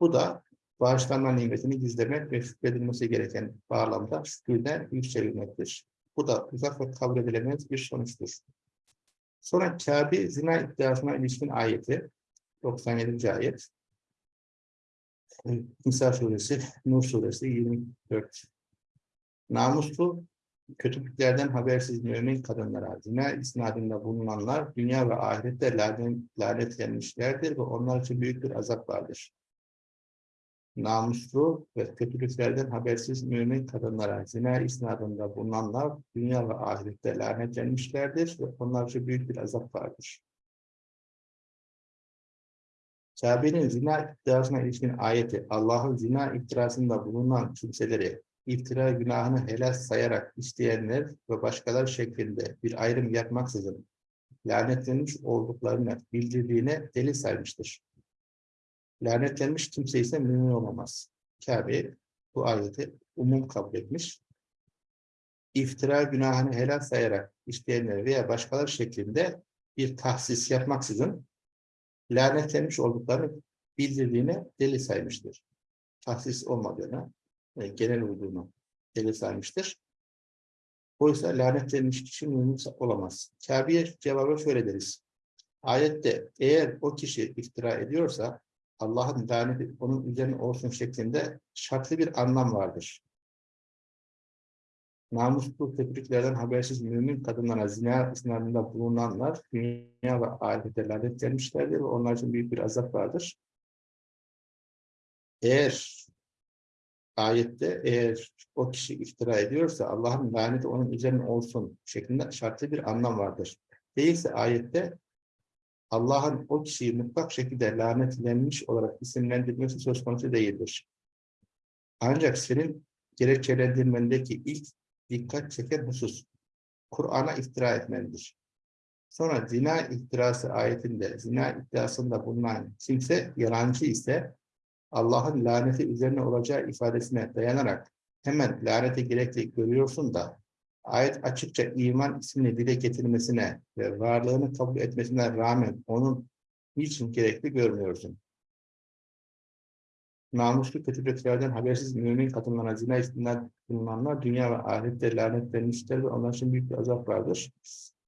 Bu da bağışlanma nimetini gizlemek ve şükredilmesi gereken bağlamda şükürden yüz. Bu da uzak ve kabul edilemez bir sonuçtur. Sonra Kabe zina iddiasına ilişkin ayeti, 97. ayet. Nisa suresi, Nur suresi 24. Namuslu, kötülüklerden habersiz mümin kadınlara, zina isnadında bulunanlar dünya ve ahirette lanet, lanetlenmişlerdir ve onlar için büyük bir azap vardır namuslu ve kötülüklerden habersiz mümin kadınlara zina isnadında bulunanlar dünya ve ahirette lanetlenmişlerdir ve onlar için büyük bir azap vardır. Kabe'nin zina iddiasına ilişkin ayeti Allah'ın zina iddiasında bulunan kimseleri iftira günahını helal sayarak isteyenler ve başkaları şeklinde bir ayrım yapmaksızın lanetlenmiş olduklarını bildirdiğine delil saymıştır. Lanetlenmiş kimse ise mümin olamaz. Kabe bu ayeti umum kabul etmiş. İftira günahını helal sayarak isteyenler veya başkaları şeklinde bir tahsis yapmaksızın lanetlenmiş olduklarını bildirdiğine delil saymıştır. Tahsis olmadığını, e, genel olduğunu delil saymıştır. Oysa lanetlenmiş kişi mümin olamaz. Kabe'ye cevabı şöyle deriz. Ayette eğer o kişi iftira ediyorsa Allah'ın laneti onun üzerine olsun şeklinde şartlı bir anlam vardır. Namuslu tebriklerden habersiz mümin kadınlara zina sınavında bulunanlar dünya ve ahirette lanetlenmişlerdir ve onlar için büyük bir azap vardır. Eğer ayette eğer o kişi iftira ediyorsa Allah'ın laneti onun üzerine olsun şeklinde şartlı bir anlam vardır. Değilse ayette Allah'ın o kişiyi mutlak şekilde lanetlenmiş olarak isimlendirmesi söz konusu değildir. Ancak senin gerekçelendirmendeki ilk dikkat çeken husus, Kur'an'a iftira etmendir. Sonra zina iftirası ayetinde, zina iddiasında bulunan kimse yalancı ise Allah'ın laneti üzerine olacağı ifadesine dayanarak hemen lanete gerekli görüyorsun da ayet açıkça iman ismini dile getirmesine ve varlığını kabul etmesine rağmen onun niçin gerekli görmüyorsun? Namuslu kötülüklerden habersiz mümin kadınlara zina istinden bulunanlar dünya ve ahirette lanetlenmişler ve onlar için büyük bir azap vardır.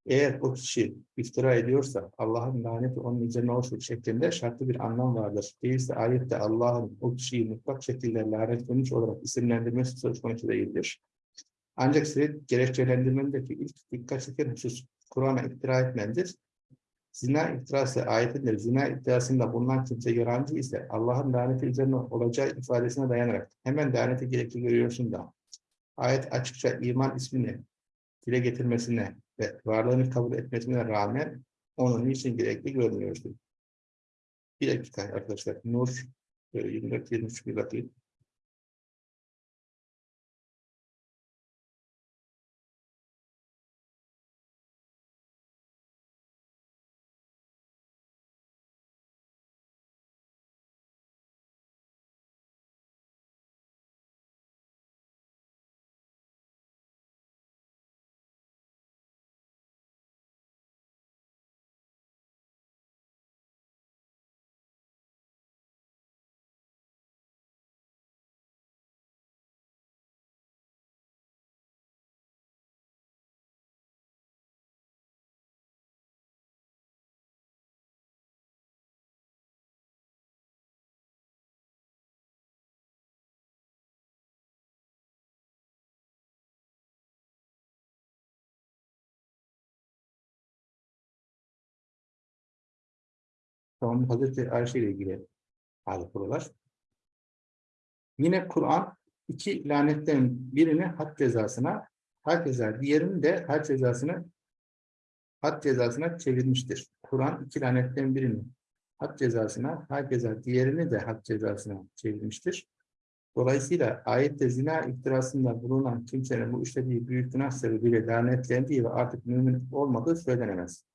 Eğer o kişi iftira ediyorsa Allah'ın laneti onun üzerine olsun şeklinde şartlı bir anlam vardır. Değilse ayette Allah'ın o kişiyi mutlak şekilde lanetlenmiş olarak isimlendirmesi söz konusu değildir. Ancak senin gerekçelendirmendeki ilk dikkat çeken husus Kur'an'a iftira etmendir. Zina iftirası ayetinde zina iddiasında bulunan kimse yalancı ise Allah'ın laneti üzerine olacağı ifadesine dayanarak hemen laneti gerekli görüyorsun da ayet açıkça iman ismini dile getirmesine ve varlığını kabul etmesine rağmen onun için gerekli görmüyorsun. Bir dakika arkadaşlar. Nur 24-23 bir bakayım. Tamam, Hazreti Ayşe ile ilgili hali buralar. Yine Kur'an iki lanetten birini had cezasına, had ceza, diğerini de had cezasını had cezasına çevirmiştir. Kur'an iki lanetten birini had cezasına, had ceza, diğerini de had cezasına çevirmiştir. Dolayısıyla ayette zina iftirasında bulunan kimsenin bu işlediği büyük günah sebebiyle lanetlendiği ve artık mümin olmadığı söylenemez.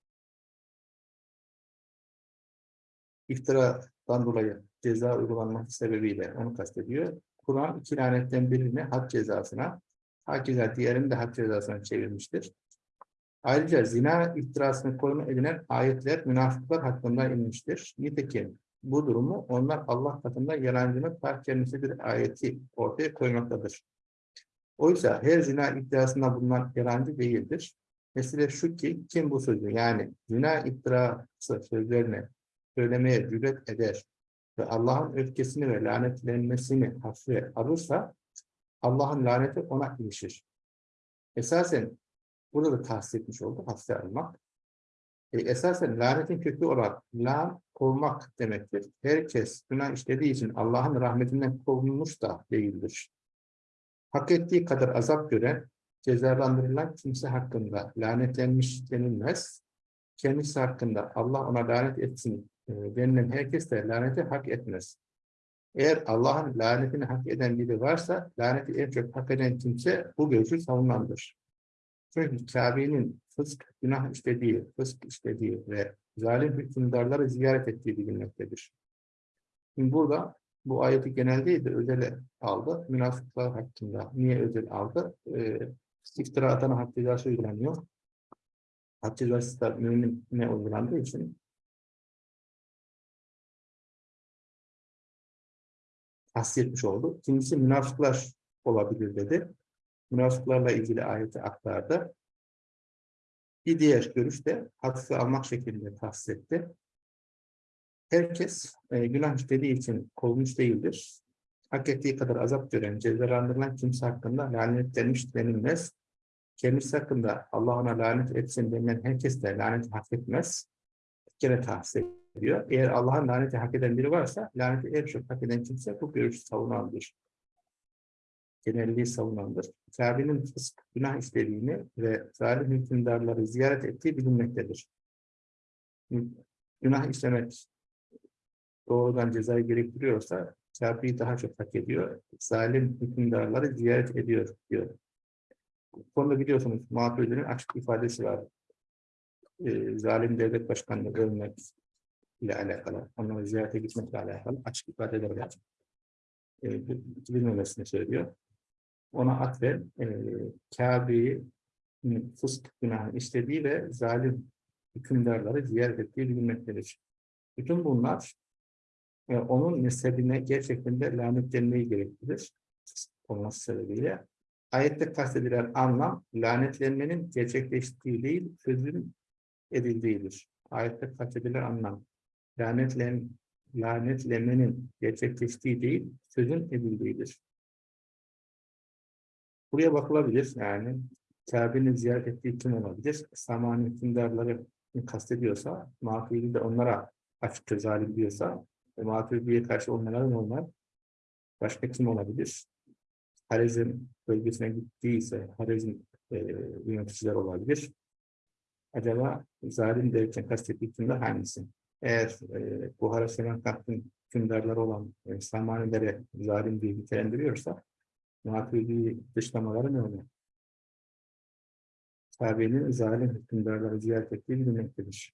İftiradan dolayı ceza uygulanması sebebiyle onu kastediyor. Kur'an iki lanetten birini had cezasına, hakeza diğerini de had cezasına çevirmiştir. Ayrıca zina iftirasını konu edinen ayetler münafıklar hakkında inmiştir. Nitekim bu durumu onlar Allah katında yalancının fark bir ayeti ortaya koymaktadır. Oysa her zina iddiasında bulunan yalancı değildir. Mesele şu ki kim bu sözü yani zina iftirası sözlerine söylemeye cüret eder ve Allah'ın öfkesini ve lanetlenmesini hafife alırsa Allah'ın laneti ona ilişir. Esasen burada da tahsis etmiş oldu hafife almak. E, esasen lanetin kökü olarak lan kovmak demektir. Herkes günah işlediği için Allah'ın rahmetinden kovulmuş da değildir. Hak ettiği kadar azap gören, cezalandırılan kimse hakkında lanetlenmiş denilmez. Kendisi hakkında Allah ona lanet etsin e, denilen herkes de laneti hak etmez. Eğer Allah'ın lanetini hak eden biri varsa, laneti en çok hak eden kimse bu görüşü savunandır. Çünkü Kabe'nin fısk, günah işlediği, fısk işlediği ve zalim hükümdarları ziyaret ettiği bilinmektedir. Şimdi burada bu ayeti genel değil de özele aldı. Münafıklar hakkında niye özel aldı? Ee, iftira atana cezası uygulanıyor. Hadis vasıta mümine uygulandığı için tahsis etmiş oldu. İkincisi münafıklar olabilir dedi. Münafıklarla ilgili ayeti aktardı. Bir diğer görüş de hafife almak şeklinde tahsis etti. Herkes e, günah işlediği için kovulmuş değildir. Hak ettiği kadar azap gören, cezalandırılan kimse hakkında lanetlenmiş denilmez. Kendisi hakkında Allah lanet etsin denilen herkes de laneti hak etmez. Gene tahsis ediyor. Eğer Allah'ın laneti hak eden biri varsa, laneti en çok hak eden kimse bu görüşü savunandır. Genelliği savunandır. Kabe'nin fısk, günah işlediğini ve zalim hükümdarları ziyaret ettiği bilinmektedir. Günah işlemek doğrudan cezayı gerektiriyorsa Kabe'yi daha çok hak ediyor. Zalim hükümdarları ziyaret ediyor diyor. Bu konuda biliyorsunuz Maturidi'nin açık ifadesi var. Ee, zalim devlet başkanını övmek ile alakalı, onları ziyarete gitmekle alakalı açık ifadeler var. Ee, bilmemesini söylüyor. Ona atfen e, Kabe'yi fısk günahı işlediği ve zalim hükümdarları ziyaret ettiği bilinmektedir. Bütün bunlar e, onun mezhebine gerçekten de lanetlenmeyi gerektirir. Olması sebebiyle. Ayette kastedilen anlam lanetlenmenin gerçekleştiği değil, sözün edildiğidir. Ayette kastedilen anlam lanetlen, lanetlenmenin gerçekleştiği değil, sözün edildiğidir. Buraya bakılabilir yani Kabe'nin ziyaret ettiği kim olabilir? Samani hükümdarları kastediyorsa, Maturidi de onlara açıkça zalim diyorsa, ve Maturidi'ye karşı onlara normal. Başka kim olabilir? Harezm bölgesine gittiyse Harezm e, yöneticiler olabilir. Acaba zalim derken kastettiği kimler hangisi? Eğer e, Buhara Semerkant'ın hükümdarları olan e, Samanilere zalim diye nitelendiriyorsa Maturidi dışlamaları ne oluyor? Kabe'nin zalim hükümdarları ziyaret ettiği bilinmektedir.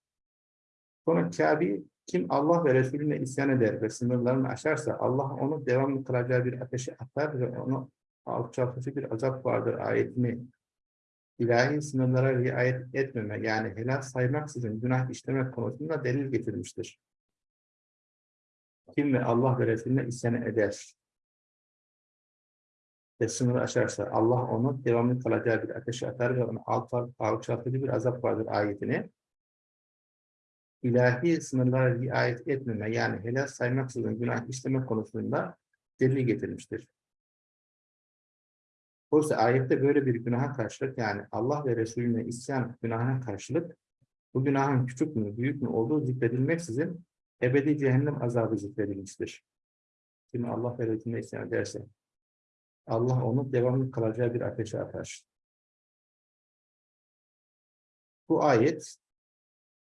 Sonra Kabe kim Allah ve Resulüne isyan eder ve sınırlarını aşarsa Allah onu devamlı kılacağı bir ateşe atar ve onu alçaltıcı bir azap vardır ayetini ilahi sınırlara riayet etmeme yani helal saymaksızın günah işlemek konusunda delil getirmiştir. Kim ve Allah ve Resulüne isyan eder ve sınırı aşarsa Allah onu devamlı kalacağı bir ateşe atar ve onu alçaltıcı bir azap vardır ayetini ilahi sınırlara riayet etmeme yani helal saymaksızın günah işleme konusunda delil getirmiştir. Oysa ayette böyle bir günaha karşılık yani Allah ve Resulüne isyan günahına karşılık bu günahın küçük mü büyük mü olduğu zikredilmeksizin ebedi cehennem azabı zikredilmiştir. Kim Allah ve Resulüne isyan ederse Allah onu devamlı kalacağı bir ateşe atar. Bu ayet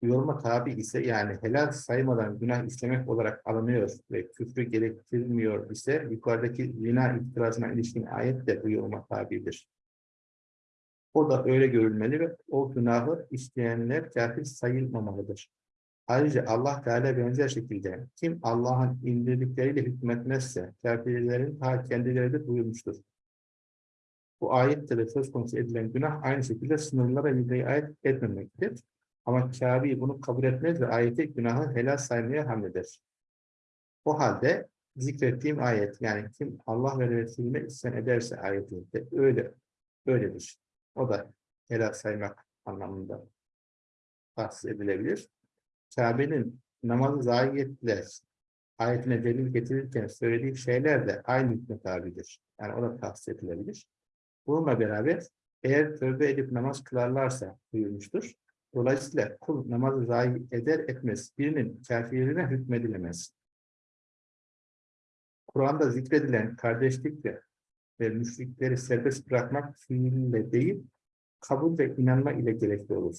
yoruma tabi ise yani helal saymadan günah işlemek olarak alınıyor ve küfrü gerektirmiyor ise yukarıdaki zina itirazına ilişkin ayet de bu yoruma tabidir. O da öyle görülmeli ve o günahı işleyenler kafir sayılmamalıdır. Ayrıca Allah Teala benzer şekilde kim Allah'ın indirdikleriyle hükmetmezse kafirlerin ta kendileri de buyurmuştur. Bu ayette de söz konusu edilen günah aynı şekilde sınırlara riayet etmemektir. Ama Kabe bunu kabul etmez ve ayeti günahı helal saymaya hamleder. O halde zikrettiğim ayet yani kim Allah ve Resulüne isyan ederse ayetinde öyle öyledir. O da helal saymak anlamında tahsis edilebilir. Kabe'nin namazı zayiyetle ayetine delil getirirken söylediği şeyler de aynı hükme tabidir. Yani o da tahsis edilebilir. Bununla beraber eğer tövbe edip namaz kılarlarsa buyurmuştur. Dolayısıyla kul namazı zayi eder etmez birinin kafirine hükmedilemez. Kur'an'da zikredilen kardeşlik ve müşrikleri serbest bırakmak fiille değil, kabul ve inanma ile gerekli olur.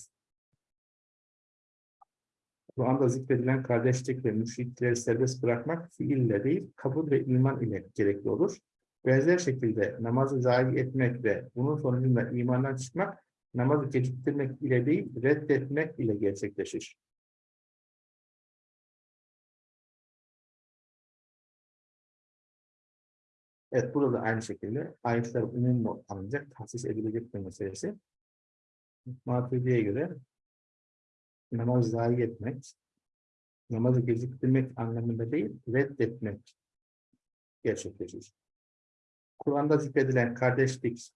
Kur'an'da zikredilen kardeşlik ve müşrikleri serbest bırakmak fiille değil, kabul ve iman ile gerekli olur. Benzer şekilde namazı zayi etmek ve bunun sonucunda imandan çıkmak namazı geciktirmek ile değil, reddetmek ile gerçekleşir. Evet, burada da aynı şekilde ayetler umum alınacak, tahsis edilecek bir meselesi. Maturidi'ye göre namaz zayi etmek, namazı geciktirmek anlamında değil, reddetmek gerçekleşir. Kur'an'da zikredilen kardeşlik,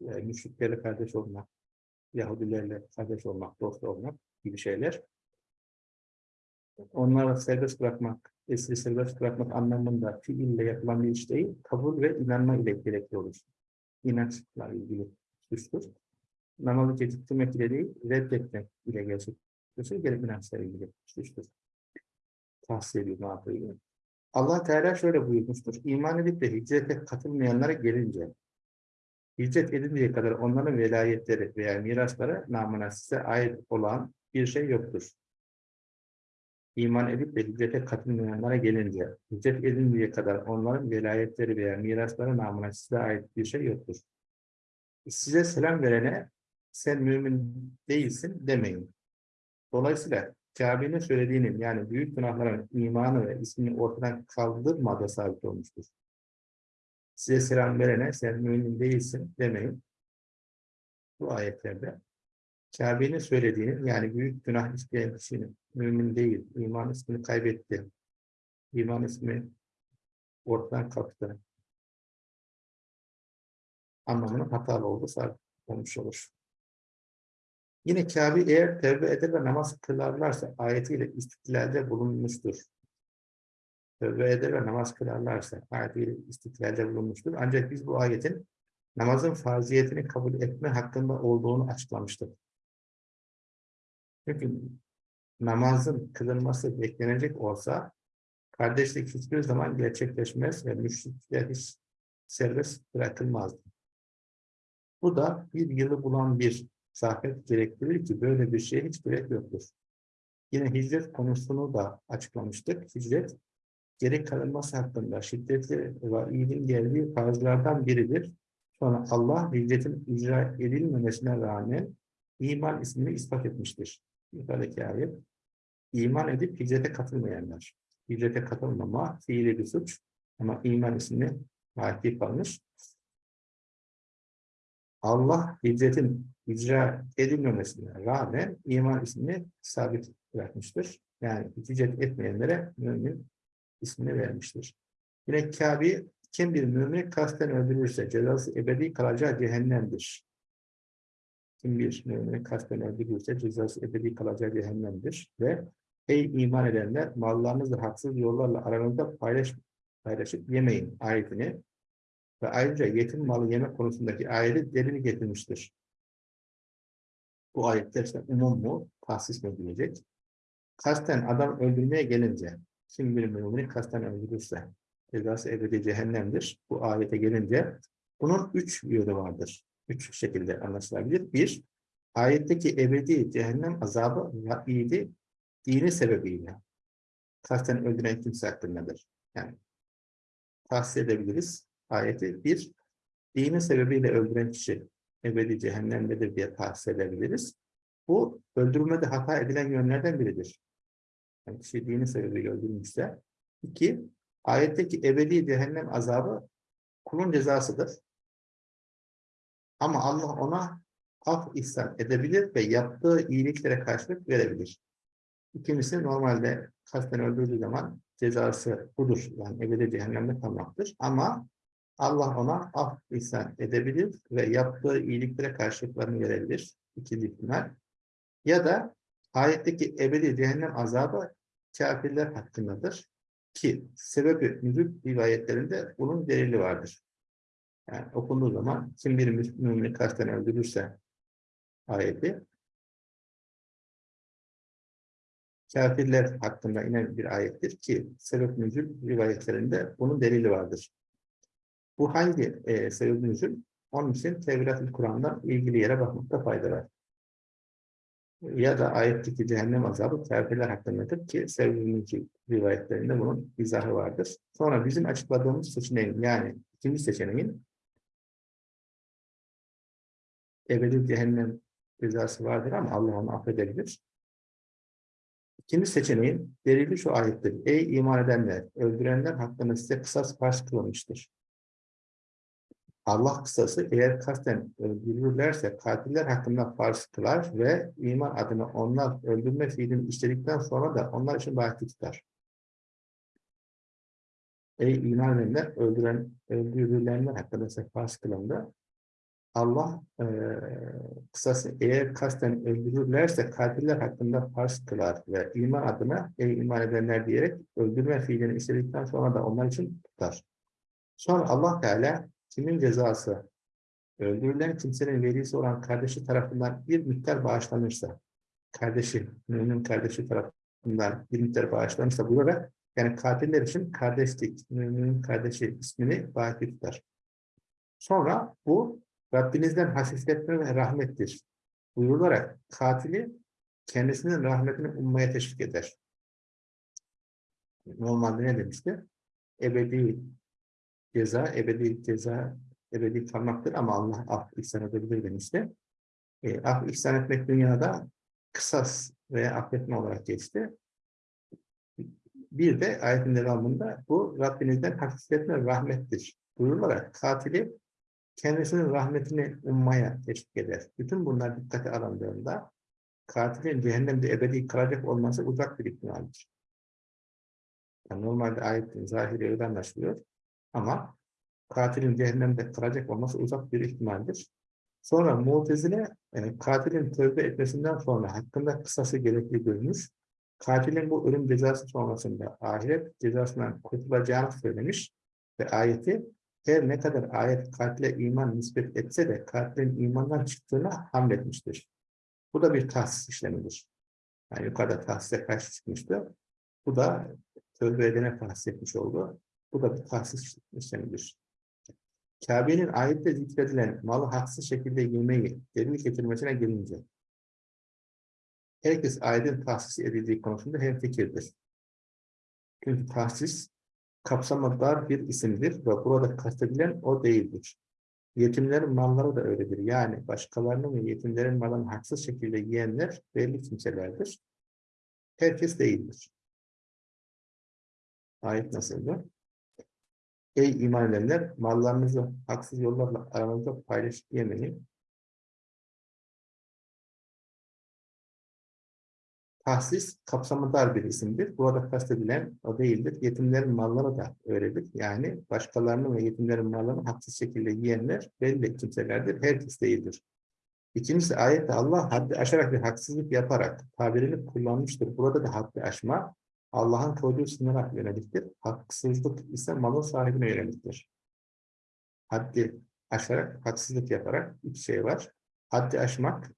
e, müşriklerle kardeş olmak, Yahudilerle kardeş olmak, dost olmak gibi şeyler, onları serbest bırakmak, esiri serbest bırakmak anlamında fiille yapılan bir iş değil, kabul ve inanma ile gerekli olur. İnançla ilgili suçtur. Namazı geciktirmek ile değil, reddetmek ile gerçekleşir, gerek inançla ilgili suçtur. Tahsil ediyor, yapıyor? Allah Teala şöyle buyurmuştur. İman edip de hicrete katılmayanlara gelince, hicret edinceye kadar onların velayetleri veya mirasları namına size ait olan bir şey yoktur. İman edip de hicrete katılmayanlara gelince, hicret edinceye kadar onların velayetleri veya mirasları namına size ait bir şey yoktur. Size selam verene sen mümin değilsin demeyin. Dolayısıyla Kabe'nin söylediğinin yani büyük günahların imanı ve ismini ortadan kaldırmadığı sabit olmuştur. Size selam verene sen mümin değilsin demeyin. Bu ayetlerde Kabe'nin söylediğinin yani büyük günah işleyen kişinin mümin değil, iman ismini kaybetti. İman ismi ortadan kalktı. Anlamının hatalı olduğu sabit olmuş olur. Yine Kabe eğer tevbe eder ve namaz kılarlarsa ayetiyle istiklalde bulunmuştur. Eder ve namaz kılarlarsa ayetiyle istiklalde bulunmuştur. Ancak biz bu ayetin namazın farziyetini kabul etme hakkında olduğunu açıklamıştık. Çünkü namazın kılınması beklenecek olsa kardeşlik hiçbir zaman gerçekleşmez ve müşrikler hiç serbest bırakılmazdı. Bu da bir yılı bulan bir zafiyet gerektirir ki böyle bir şeye hiç gerek yoktur. Yine hicret konusunu da açıklamıştık. Hicret, geri kalınması hakkında şiddetli ve iyiliğin geldiği farzlardan biridir. Sonra Allah hicretin icra edilmemesine rağmen iman ismini ispat etmiştir. Yukarıdaki ayet. İman edip hicrete katılmayanlar. Hicrete katılmama fiili bir suç ama iman ismini hakip almış. Allah hicretin icra edilmemesine rağmen iman ismini sabit bırakmıştır. Yani hicret etmeyenlere mümin ismini vermiştir. Yine Kabe kim bir mümini kasten öldürürse cezası ebedi kalacağı cehennemdir. Kim bir mümini kasten öldürürse cezası ebedi kalacağı cehennemdir. Ve ey iman edenler mallarınızı haksız yollarla aranızda paylaş, paylaşıp yemeyin ayetini ve ayrıca yetim malı yeme konusundaki ayeti delil getirmiştir. Bu ayetler işte umum mu, tahsis mi edilecek? Kasten adam öldürmeye gelince, kim bir mümini kasten öldürürse, cezası ebedi cehennemdir. Bu ayete gelince, bunun üç yönü vardır. Üç şekilde anlaşılabilir. Bir, ayetteki ebedi cehennem azabı vaidi dini sebebiyle kasten öldüren kimse hakkındadır. Yani tahsis edebiliriz ayeti. Bir, dini sebebiyle öldüren kişi ebedi cehennemdedir diye tahsis edebiliriz. Bu öldürülmede hata edilen yönlerden biridir. Yani kişi dini sebebiyle öldürmüşse. İki, ayetteki ebedi cehennem azabı kulun cezasıdır. Ama Allah ona af ihsan edebilir ve yaptığı iyiliklere karşılık verebilir. İkincisi normalde kasten öldürdüğü zaman cezası budur. Yani ebedi cehennemde kalmaktır. Ama Allah ona af ihsan edebilir ve yaptığı iyiliklere karşılıklarını verebilir. İkinci ihtimal. Ya da ayetteki ebedi cehennem azabı kafirler hakkındadır. Ki sebebi nüzul rivayetlerinde bunun delili vardır. Yani okunduğu zaman kim bir mümini kasten öldürürse ayeti kafirler hakkında inen bir ayettir ki sebep nüzul rivayetlerinde bunun delili vardır. Bu hangi e, sebep nüzul? Onun için Tevrat-ı Kur'an'da ilgili yere bakmakta fayda var. Ya da ayetteki cehennem azabı kafirler hakkındadır ki sevdiğimiz rivayetlerinde bunun izahı vardır. Sonra bizim açıkladığımız seçeneğin yani ikinci seçeneğin ebedi cehennem cezası vardır ama Allah onu affedebilir. İkinci seçeneğin delili şu ayettir. Ey iman edenler, öldürenler hakkında size kısas farz kılınmıştır. Allah kısası eğer kasten öldürürlerse katiller hakkında farz kılar ve iman adına onlar öldürme fiilini işledikten sonra da onlar için bahsi tutar. Ey iman edenler öldüren, öldürülenler hakkında farz kılında Allah e, kısası eğer kasten öldürürlerse katiller hakkında farz kılar ve iman adına ey iman edenler diyerek öldürme fiilini işledikten sonra da onlar için tutar. Sonra Allah Teala kimin cezası öldürülen kimsenin velisi olan kardeşi tarafından bir miktar bağışlanırsa kardeşi, mümin kardeşi tarafından bir miktar bağışlanırsa buyurarak yani katiller için kardeşlik, müminin kardeşi ismini baki tutar. Sonra bu Rabbinizden hafifletme ve rahmettir. Buyurularak katili kendisinin rahmetini ummaya teşvik eder. Normalde ne demişti? Ebedi ceza, ebedi ceza, ebedi kalmaktır ama Allah af ihsan edebilir demişti. E, af ihsan etmek dünyada kısas veya affetme olarak geçti. Bir de ayetin devamında bu Rabbinizden hafifletme rahmettir. Buyurularak katili kendisinin rahmetini ummaya teşvik eder. Bütün bunlar dikkate alındığında katilin cehennemde ebedi kalacak olması uzak bir ihtimaldir. Yani normalde ayetin zahiri öyle anlaşılıyor. Ama katilin cehennemde kalacak olması uzak bir ihtimaldir. Sonra Mu'tezile e, katilin tövbe etmesinden sonra hakkında kısası gerekli görmüş. Katilin bu ölüm cezası sonrasında ahiret cezasından kurtulacağını söylemiş ve ayeti her ne kadar ayet katile iman nispet etse de katilin imandan çıktığına hamletmiştir. Bu da bir tahsis işlemidir. Yani yukarıda tahsise karşı çıkmıştı. Bu da tövbe edene tahsis etmiş oldu. Bu da bir tahsis işlemidir. Kabe'nin ayette zikredilen malı haksız şekilde yemeği delil getirmesine gelince herkes ayetin tahsis edildiği konusunda hemfikirdir. Çünkü tahsis kapsamı dar bir isimdir ve burada kastedilen o değildir. Yetimlerin malları da öyledir. Yani başkalarının ve yetimlerin malını haksız şekilde yiyenler belli kimselerdir. Herkes değildir. Ayet nasıldı? Ey iman edenler, mallarınızı haksız yollarla aranızda paylaşıp yemeyin. Tahsis kapsamı dar bir isimdir. Burada kastedilen o değildir. Yetimlerin malları da öyledir. Yani başkalarının ve yetimlerin mallarını haksız şekilde yiyenler belli kimselerdir. Herkes değildir. İkincisi ayette Allah haddi aşarak bir haksızlık yaparak tabirini kullanmıştır. Burada da haddi aşma Allah'ın koyduğu sınıra yöneliktir. Haksızlık ise malın sahibine yöneliktir. Haddi aşarak, haksızlık yaparak iki şey var. Haddi aşmak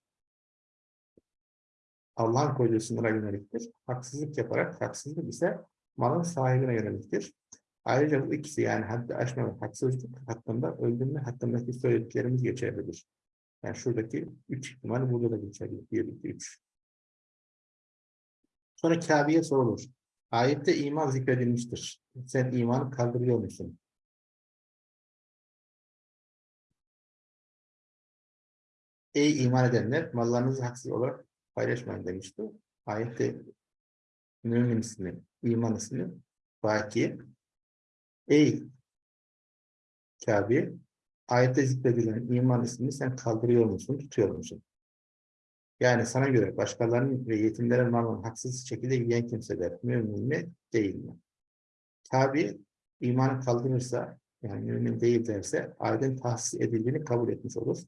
Allah'ın koyduğu sınıra yöneliktir. Haksızlık yaparak, haksızlık ise malın sahibine yöneliktir. Ayrıca bu ikisi yani haddi aşma ve haksızlık hakkında öldürme hakkındaki söylediklerimiz geçerlidir. Yani şuradaki üç ihtimal burada da geçerli. Bir, iki, üç. Sonra Kabe'ye sorulur. Ayette iman zikredilmiştir. Sen imanı kaldırıyor musun? Ey iman edenler, mallarınızı haksız olarak paylaşmayın demişti. Ayette mümin ismi, iman ismi, baki. Ey Kabe, ayette zikredilen iman ismini sen kaldırıyor musun, tutuyor musun? Yani sana göre başkalarının ve yetimlerin malını haksız şekilde yiyen kimseler mümin mi değil mi? Tabi imanı kaldırırsa yani mümin değil derse aydın tahsis edildiğini kabul etmiş olur.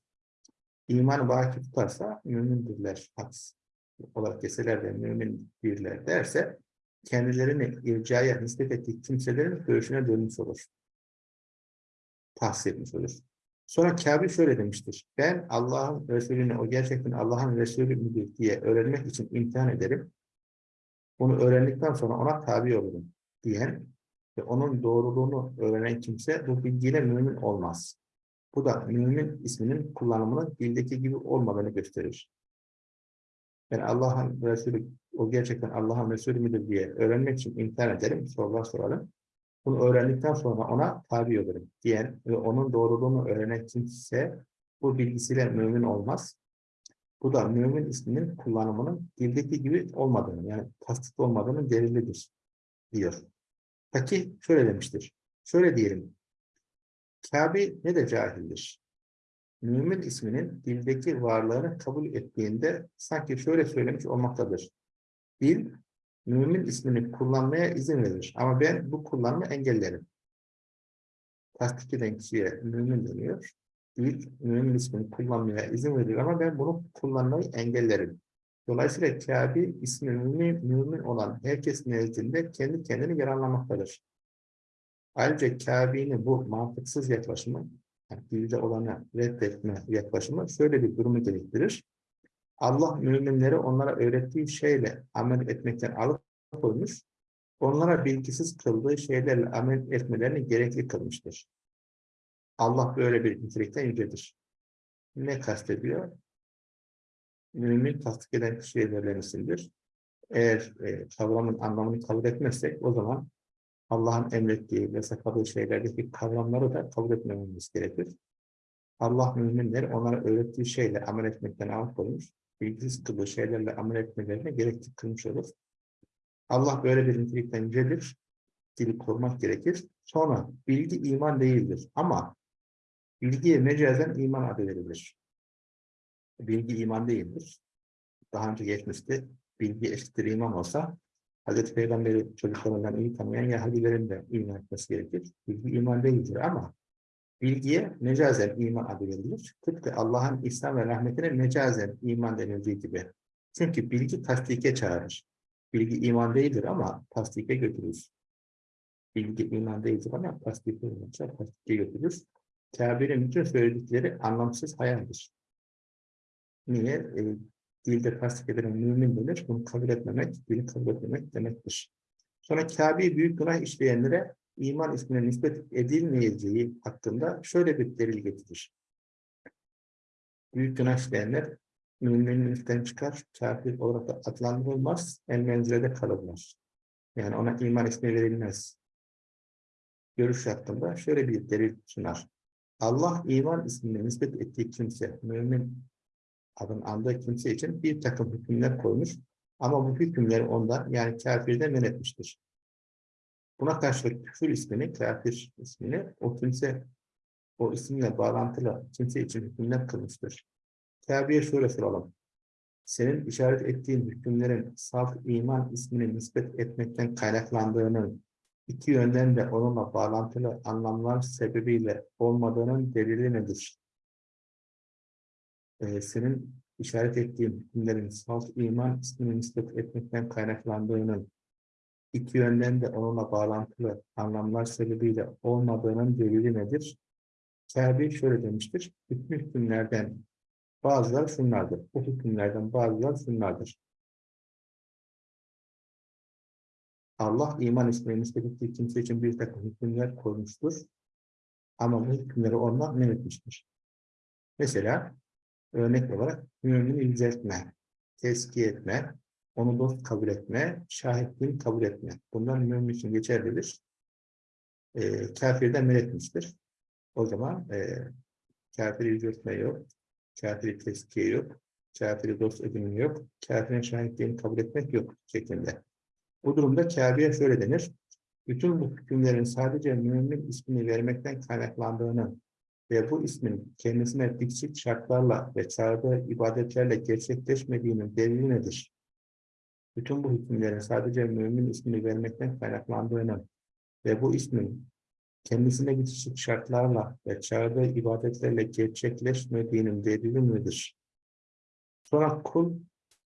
İmanı baki tutarsa mümindirler haksız olarak deseler de mümin birler derse kendilerini ircaya nispet ettiği kimselerin görüşüne dönmüş olur. Tahsis etmiş olur. Sonra Kabe şöyle demiştir. Ben Allah'ın Resulü'nü, o gerçekten Allah'ın Resulü müdür diye öğrenmek için imtihan ederim. Bunu öğrendikten sonra ona tabi olurum diyen ve onun doğruluğunu öğrenen kimse bu bilgiyle mümin olmaz. Bu da mümin isminin kullanımının dildeki gibi olmadığını gösterir. Ben Allah'ın Resulü, o gerçekten Allah'ın Resulü müdür diye öğrenmek için imtihan ederim, sorular sorarım. Bunu öğrendikten sonra ona tabi olurum diyen ve onun doğruluğunu öğrenen kimse bu bilgisiyle mümin olmaz. Bu da mümin isminin kullanımının dildeki gibi olmadığını yani tasdik olmadığının delilidir diyor. Peki şöyle demiştir. Şöyle diyelim. Kabe ne de cahildir. Mümin isminin dildeki varlığını kabul ettiğinde sanki şöyle söylemiş olmaktadır. Dil, mümin ismini kullanmaya izin verir. Ama ben bu kullanımı engellerim. Tasdik eden mümin deniyor. Dil, mümin ismini kullanmaya izin verir ama ben bunu kullanmayı engellerim. Dolayısıyla Kabe ismi mümin, mümin olan herkes nezdinde kendi kendini yararlamaktadır. Ayrıca Kabe'nin bu mantıksız yaklaşımı, yani olanı reddetme yaklaşımı şöyle bir durumu gerektirir. Allah müminleri onlara öğrettiği şeyle amel etmekten alıkoymuş, onlara bilgisiz kıldığı şeylerle amel etmelerini gerekli kılmıştır. Allah böyle bir nitelikten yücedir. Ne kastediyor? Mümin tasdik eden şeylerlenisidir. Eğer e, kavramın anlamını kabul etmezsek o zaman Allah'ın emrettiği, yasakladığı şeylerdeki kavramları da kabul etmememiz gerekir. Allah müminleri onlara öğrettiği şeyle amel etmekten alıkoymuş, bilgisiz kıldığı şeylerle amel etmelerine gerekli kılmış olur. Allah böyle bir nitelikten yücedir, dili korumak gerekir. Sonra bilgi iman değildir ama bilgiye mecazen iman adı verilir. Bilgi iman değildir. Daha önce geçmişti, bilgi eşittir iman olsa Hazreti Peygamber'i çocuklarından iyi tanıyan Yahudilerin de iman etmesi gerekir. Bilgi iman değildir ama bilgiye mecazen iman adı verilir. Tıpkı Allah'ın İslam ve rahmetine mecazen iman denildiği gibi. Çünkü bilgi tasdike çağırır. Bilgi iman değildir ama tasdike götürür. Bilgi iman değildir ama tasdike tasdike götürür. Kabe'nin bütün söyledikleri anlamsız hayaldir. Niye? E, dilde tasdik edilen mümin denir. Bunu kabul etmemek, dili kabul etmemek demektir. Sonra Kabe'yi büyük günah işleyenlere iman ismine nispet edilmeyeceği hakkında şöyle bir delil getirir. Büyük günah işleyenler müminlikten çıkar, kafir olarak da adlandırılmaz, en menzilede kalırlar. Yani ona iman ismi verilmez. Görüş hakkında şöyle bir delil sunar. Allah iman ismine nispet ettiği kimse, mümin adın andığı kimse için bir takım hükümler koymuş. Ama bu hükümleri ondan yani kafirden men etmiştir. Buna karşılık küfür ismini, kafir ismini o kimse o isimle bağlantılı kimse için hükümler kılmıştır. Kabe'ye şöyle soralım. Senin işaret ettiğin hükümlerin saf iman ismini nispet etmekten kaynaklandığının iki yönden de onunla bağlantılı anlamlar sebebiyle olmadığının delili nedir? e, senin işaret ettiğin hükümlerin salt iman ismini nispet etmekten kaynaklandığının iki yönden de onunla bağlantılı anlamlar sebebiyle olmadığının delili nedir? Kabe şöyle demiştir. Bütün hükümlerden bazıları şunlardır. Bu hükümlerden bazıları şunlardır. Allah iman ismini nispet ettiği kimse için bir takım hükümler koymuştur. Ama bu hükümleri ondan men etmiştir. Mesela örnek olarak mümini yüceltme, tezkiye etme, onu dost kabul etme, şahitliğini kabul etme. Bunlar mümin için geçerlidir. E, kafirden men etmiştir. O zaman e, kafiri yüceltme yok, kafiri tezkiye yok, kafiri dost edinme yok, kafirin şahitliğini kabul etmek yok şeklinde. Bu durumda kafire şöyle denir. Bütün bu hükümlerin sadece mümin ismini vermekten kaynaklandığını ve bu ismin kendisine dikçik şartlarla ve çağırdığı ibadetlerle gerçekleşmediğinin delili nedir? Bütün bu hükümlerin sadece mümin ismini vermekten kaynaklandığını ve bu ismin kendisine bitişik şartlarla ve çağırdığı ibadetlerle gerçekleşmediğinin delili nedir? Sonra kul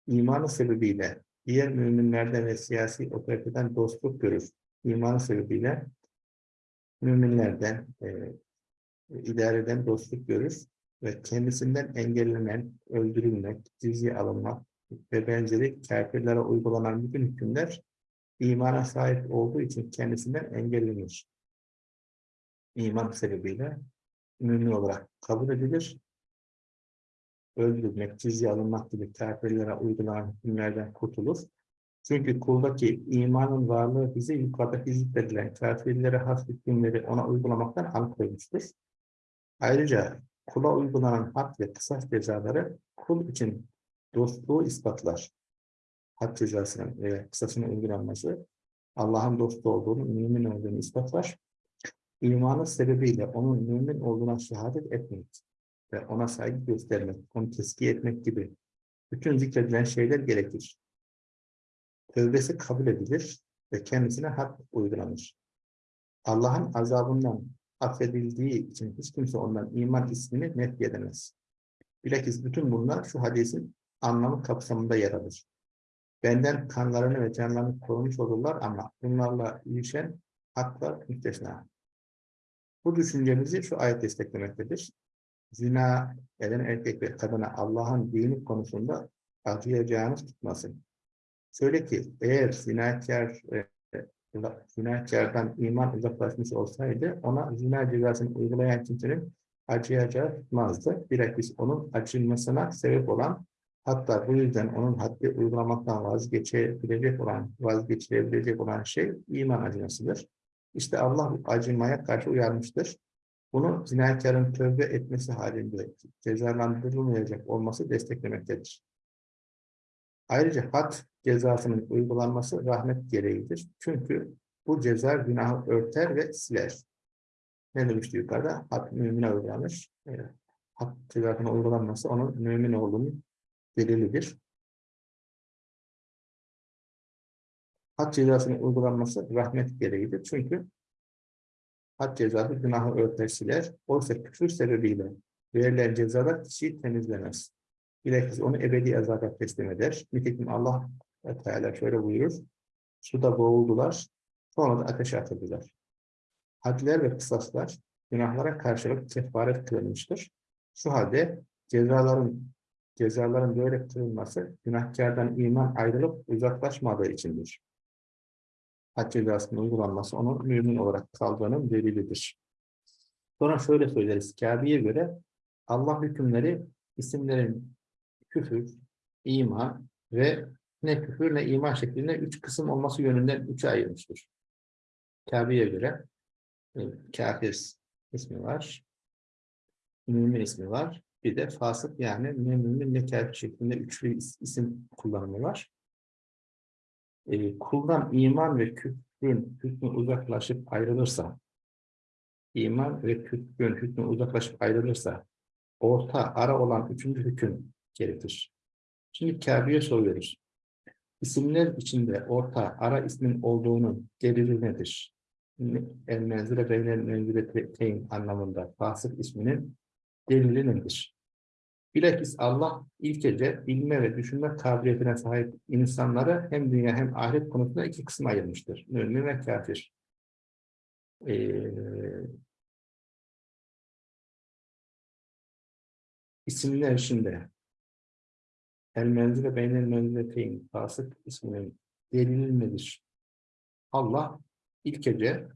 imanı sebebiyle diğer müminlerden ve siyasi otoriteden dostluk görür. İmanı sebebiyle müminlerden, e, idareden dostluk görür ve kendisinden engellenen, öldürülmek, cizye alınmak ve benzeri kafirlere uygulanan bütün hükümler imana sahip olduğu için kendisinden engellenir. İman sebebiyle mümin olarak kabul edilir. Öldürülmek, cizye alınmak gibi kafirlere uygulanan hükümlerden kurtulur. Çünkü kuldaki imanın varlığı bize yukarıda zikredilen kafirlere has hükümleri ona uygulamaktan alıkoymuştur. Ayrıca kula uygulanan hak ve kısas cezaları kul için dostluğu ispatlar. Hak cezasının ve kısasının uygulanması Allah'ın dostu olduğunu, mümin olduğunu ispatlar. imanı sebebiyle onun mümin olduğuna şehadet etmek ve ona saygı göstermek, onu tezkiye etmek gibi bütün zikredilen şeyler gerekir. Tövbesi kabul edilir ve kendisine hak uygulanır. Allah'ın azabından affedildiği için hiç kimse ondan iman ismini nefy edemez. Bilakis bütün bunlar şu hadisin anlamı kapsamında yer alır. Benden kanlarını ve canlarını korumuş olurlar ama bunlarla ilişen haklar müstesna. Bu düşüncemizi şu ayet desteklemektedir. Zina eden erkek ve kadına Allah'ın dini konusunda acıyacağınız tutmasın. Şöyle ki eğer zinakar e, zinakardan iman uzaklaşmış olsaydı ona zina cezasını uygulayan kimsenin acıyacağı tutmazdı. Bilakis onun acınmasına sebep olan hatta bu yüzden onun haddi uygulamaktan vazgeçebilecek olan, vazgeçilebilecek olan şey iman acımasıdır. İşte Allah acımaya karşı uyarmıştır. Bunu zinakarın tövbe etmesi halinde cezalandırılmayacak olması desteklemektedir. Ayrıca had cezasının uygulanması rahmet gereğidir. Çünkü bu ceza günahı örter ve siler. Ne demişti yukarıda? Had mümine uygulanır. E, had cezasının uygulanması onun mümin olduğunun delilidir. Had cezasının uygulanması rahmet gereğidir. Çünkü had cezası günahı örter siler. Oysa küfür sebebiyle verilen cezalar kişiyi temizlemez. Bilakis onu ebedi azaba teslim eder. Nitekim Allah Teala şöyle buyurur. Suda boğuldular, sonra da ateşe atıldılar. Hadler ve kısaslar günahlara karşılık kefaret kılınmıştır. Şu halde cezaların cezaların böyle kılınması günahkardan iman ayrılıp uzaklaşmadığı içindir. Had cezasının uygulanması onun mümin olarak kaldığının delilidir. Sonra şöyle söyleriz. Kabe'ye göre Allah hükümleri isimlerin küfür, iman ve ne küfür ne iman şeklinde üç kısım olması yönünden üçe ayrılmıştır. Kabe'ye göre e, kafir ismi var, mümin ismi var, bir de fasık yani ne mümin ne kafir şeklinde üçlü isim kullanımı var. E, kuldan iman ve küfrün hükmü uzaklaşıp ayrılırsa, iman ve küfrün hükmü uzaklaşıp ayrılırsa, orta ara olan üçüncü hüküm gerekir. Şimdi Kabe'ye soruyoruz. İsimler içinde orta ara ismin olduğunun delili nedir? El menzile beynel menzileteyn anlamında fasık isminin delili nedir? Bilakis Allah ilkece bilme ve düşünme kabiliyetine sahip insanları hem dünya hem ahiret konusunda iki kısım ayırmıştır. Mümin ve kafir. Ee, isimler içinde El menzile beynel menzileteyn fasık isminin delili nedir? Allah ilkece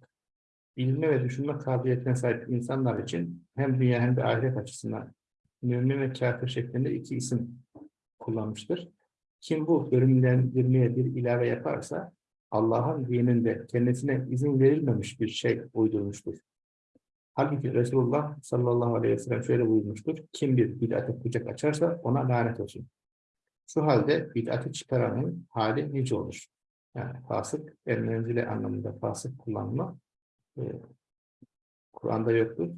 bilme ve düşünme kabiliyetine sahip insanlar için hem dünya hem de ahiret açısından mümin ve kafir şeklinde iki isim kullanmıştır. Kim bu bölümlendirmeye bir ilave yaparsa Allah'ın dininde kendisine izin verilmemiş bir şey uydurmuştur. Halbuki Resulullah sallallahu aleyhi ve sellem şöyle buyurmuştur. Kim bir bid'ate kucak açarsa ona lanet olsun. Şu halde bid'atı çıkaranın hali nice olur. Yani fasık, el anlamında fasık kullanma e, Kur'an'da yoktur.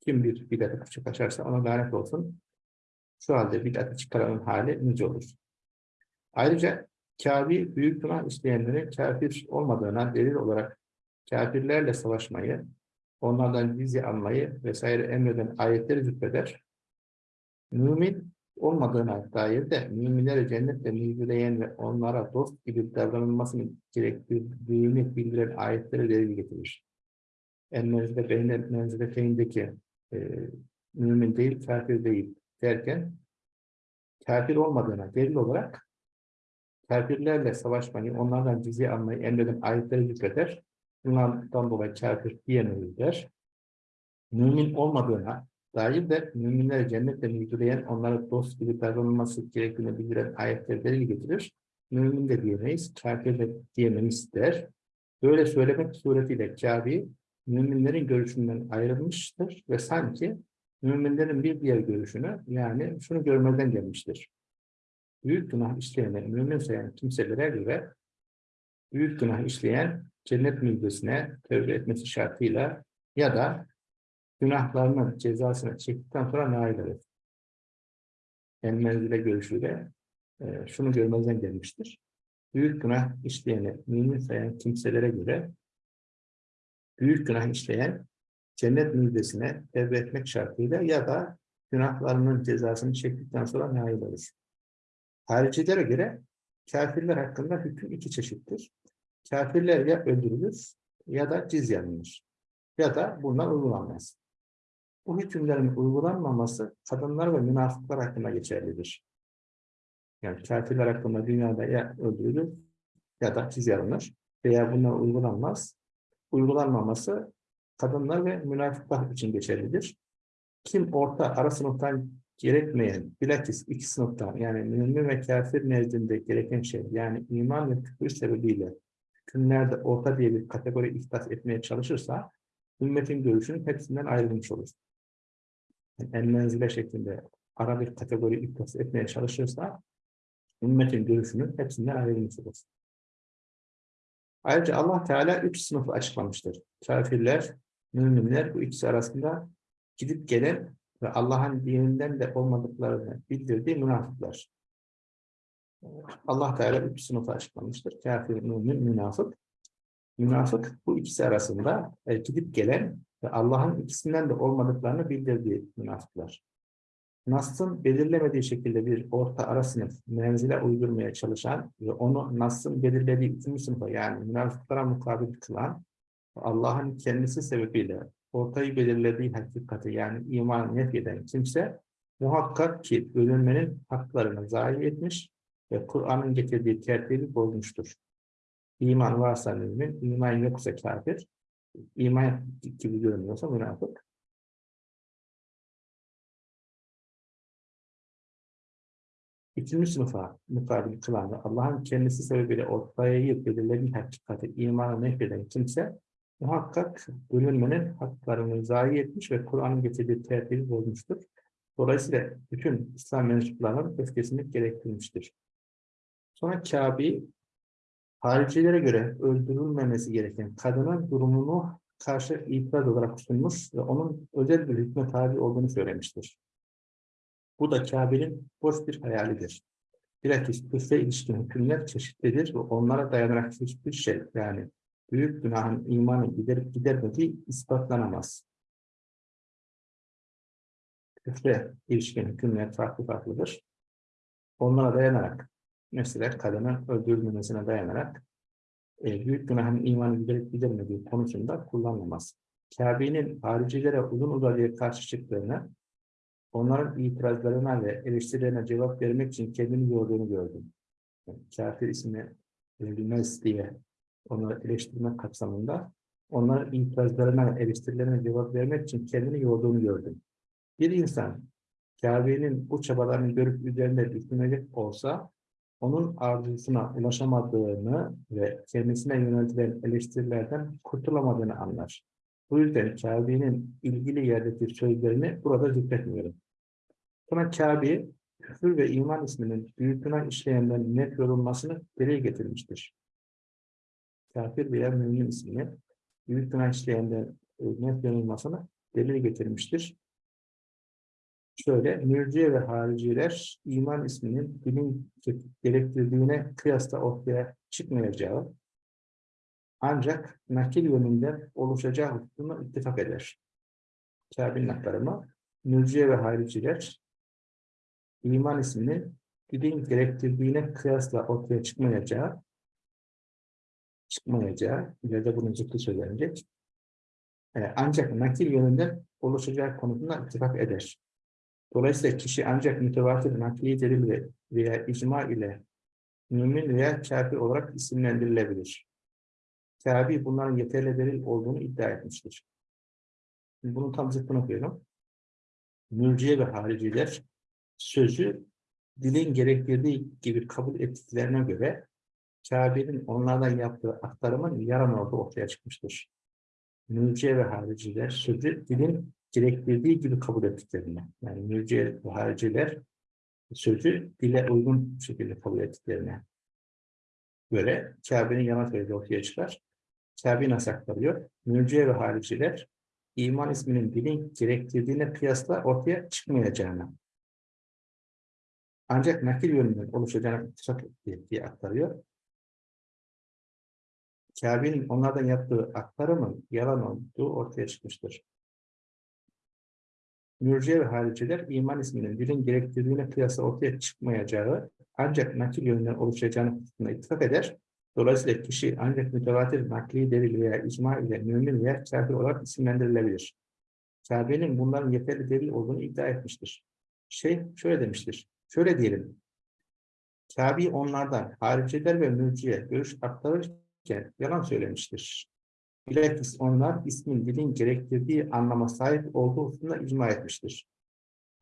Kim bir bid'atı küçük açarsa ona lanet olsun. Şu halde bid'atı çıkaranın hali nice olur. Ayrıca kâbi büyük günah isteyenlerin kafir olmadığına delil olarak kafirlerle savaşmayı, onlardan vize almayı vesaire emreden ayetleri zükreder. Mümin olmadığına dair de müminleri cennetle müjdeleyen ve onlara dost gibi davranılmasını gerektirdiğini bildiren ayetleri delil getirir. En menzile beynel menzileteyindeki e, mümin değil, kafir değil derken kafir olmadığına delil olarak kafirlerle savaşmayı, onlardan cizye almayı emreden ayetleri zikreder. Bunlardan dolayı kafir diyemeyiz der. Mümin olmadığına dair de müminleri cennetle müjdeleyen, onlara dost gibi davranılması gerektiğini bildiren ayetleri delil getirir. Mümin de diyemeyiz, kafir de diyemeyiz der. Böyle söylemek suretiyle Kabe, müminlerin görüşünden ayrılmıştır ve sanki müminlerin bir diğer görüşünü, yani şunu görmeden gelmiştir. Büyük günah işleyenleri mümin sayan kimselere göre büyük günah işleyen cennet müjdesine tövbe etmesi şartıyla ya da günahlarının cezasını çektikten sonra nail olur. En menzile görüşüyle e, şunu görmezden gelmiştir. Büyük günah işleyeni mümin sayan kimselere göre büyük günah işleyen cennet müjdesine tevbe etmek şartıyla ya da günahlarının cezasını çektikten sonra nail olur. Haricilere göre kafirler hakkında hüküm iki çeşittir. Kafirler ya öldürülür ya da cizye alınır. Ya da bunlar uygulanmaz. Bu hükümlerin uygulanmaması kadınlar ve münafıklar hakkında geçerlidir. Yani kafirler hakkında dünyada ya öldürülür ya da cizye alınır veya bunlar uygulanmaz. Uygulanmaması kadınlar ve münafıklar için geçerlidir. Kim orta ara sınıftan gerekmeyen, bilakis iki sınıftan yani mümin ve kafir nezdinde gereken şey yani iman ve küfür sebebiyle hükümlerde orta diye bir kategori ihdas etmeye çalışırsa ümmetin görüşünün hepsinden ayrılmış olur. En menzile şeklinde ara bir kategori ihdas etmeye çalışırsa ümmetin görüşünün hepsinden ayrılmış olur. Ayrıca Allah Teala üç sınıfı açıklamıştır. Kafirler, müminler bu ikisi arasında gidip gelen ve Allah'ın dininden de olmadıklarını bildirdiği münafıklar. Allah Teala üç sınıfı açıklamıştır. Kafir, mümin, münafık. Münafık bu ikisi arasında e, gidip gelen ve Allah'ın ikisinden de olmadıklarını bildirdiği münafıklar. Nas'ın belirlemediği şekilde bir orta ara sınıf menzile uydurmaya çalışan ve onu Nas'ın belirlediği ikinci sınıfa yani münafıklara mukabil kılan Allah'ın kendisi sebebiyle ortayı belirlediği hakikati yani iman nef eden kimse muhakkak ki bölünmenin haklarını zayi etmiş ve Kur'an'ın getirdiği tertibi bozmuştur. İman varsa mümin, iman yoksa kafir, iman gibi görünüyorsa münafık. İkinci sınıfa mukabil kılan ve Allah'ın kendisi sebebiyle ortaya belirlediği hakikati imanı nefreden kimse muhakkak bölünmenin haklarını zayi etmiş ve Kur'an'ın getirdiği tertibi bozmuştur. Dolayısıyla bütün İslam mensuplarının öfkesini gerektirmiştir. Sonra Kabe, haricilere göre öldürülmemesi gereken kadının durumunu karşı itiraz olarak sunmuş ve onun özel bir hükme tabi olduğunu söylemiştir. Bu da Kabe'nin boş bir hayalidir. Bilakis küfre ilişkin hükümler çeşitlidir ve onlara dayanarak hiçbir şey yani büyük günahın imanı giderip gidermediği ispatlanamaz. Küfre ilişkin hükümler farklı farklıdır. Onlara dayanarak, mesela kadının öldürülmemesine dayanarak e, büyük günahın imanı giderip gidermediği konusunda kullanılamaz. Kabe'nin haricilere uzun uzadıya karşı çıktığını, onların itirazlarına ve eleştirilerine cevap vermek için kendini yorduğunu gördüm. Yani, kafir ismi verilmez diye onları eleştirme kapsamında onların itirazlarına, eleştirilerine cevap vermek için kendini yorduğunu gördüm. Bir insan Kabe'nin bu çabalarını görüp üzerinde düşünecek olsa onun arzusuna ulaşamadığını ve kendisine yöneltilen eleştirilerden kurtulamadığını anlar. Bu yüzden Kabe'nin ilgili yerdeki sözlerini burada zikretmiyorum. Sonra Kabe, küfür ve iman isminin büyük günah işleyenlerin net yorulmasını dile getirmiştir kafir veya mümin ismini büyük günah işleyenlerin net yanılmasını delil getirmiştir. Şöyle, mürciye ve hariciler iman isminin dilin gerektirdiğine kıyasla ortaya çıkmayacağı ancak nakil yönünden oluşacağı hususunda ittifak eder. Kabe'nin aktarımı, mürciye ve hariciler iman isminin dilin gerektirdiğine kıyasla ortaya çıkmayacağı çıkmayacağı, ileride bunun zıttı söylenecek. E, ancak nakil yönünden oluşacağı konusunda ittifak eder. Dolayısıyla kişi ancak mütevatir nakli delil veya icma ile mümin veya kafir olarak isimlendirilebilir. Kabi bunların yeterli delil olduğunu iddia etmiştir. Bunun tam zıttını okuyorum. Mürciye ve hariciler sözü dilin gerektirdiği gibi kabul ettiklerine göre Kabe'nin onlardan yaptığı aktarımın yaran orada ortaya çıkmıştır. Mürciye ve hariciler sözü dilin gerektirdiği gibi kabul ettiklerini, yani mürciye ve hariciler sözü dile uygun şekilde kabul ettiklerine göre Kabe'nin yalan söylediği ortaya çıkar. Kabe nasıl aktarıyor? Mürciye ve hariciler iman isminin dilin gerektirdiğine kıyasla ortaya çıkmayacağını ancak nakil yönünden oluşacağını ittifak etti diye aktarıyor. Kabe'nin onlardan yaptığı aktarımın yalan olduğu ortaya çıkmıştır. Mürciye ve hariciler iman isminin dilin gerektirdiğine kıyasla ortaya çıkmayacağı ancak nakil yönünden oluşacağını ittifak eder. Dolayısıyla kişi ancak mütevatir nakli delil veya icma ile mümin veya kafir olarak isimlendirilebilir. Kabe'nin bunların yeterli delil olduğunu iddia etmiştir. Şey şöyle demiştir. Şöyle diyelim. Kabe onlardan hariciler ve mürciye görüş aktarırken yalan söylemiştir. Bilakis onlar ismin dilin gerektirdiği anlama sahip olduğu hususunda icma etmiştir.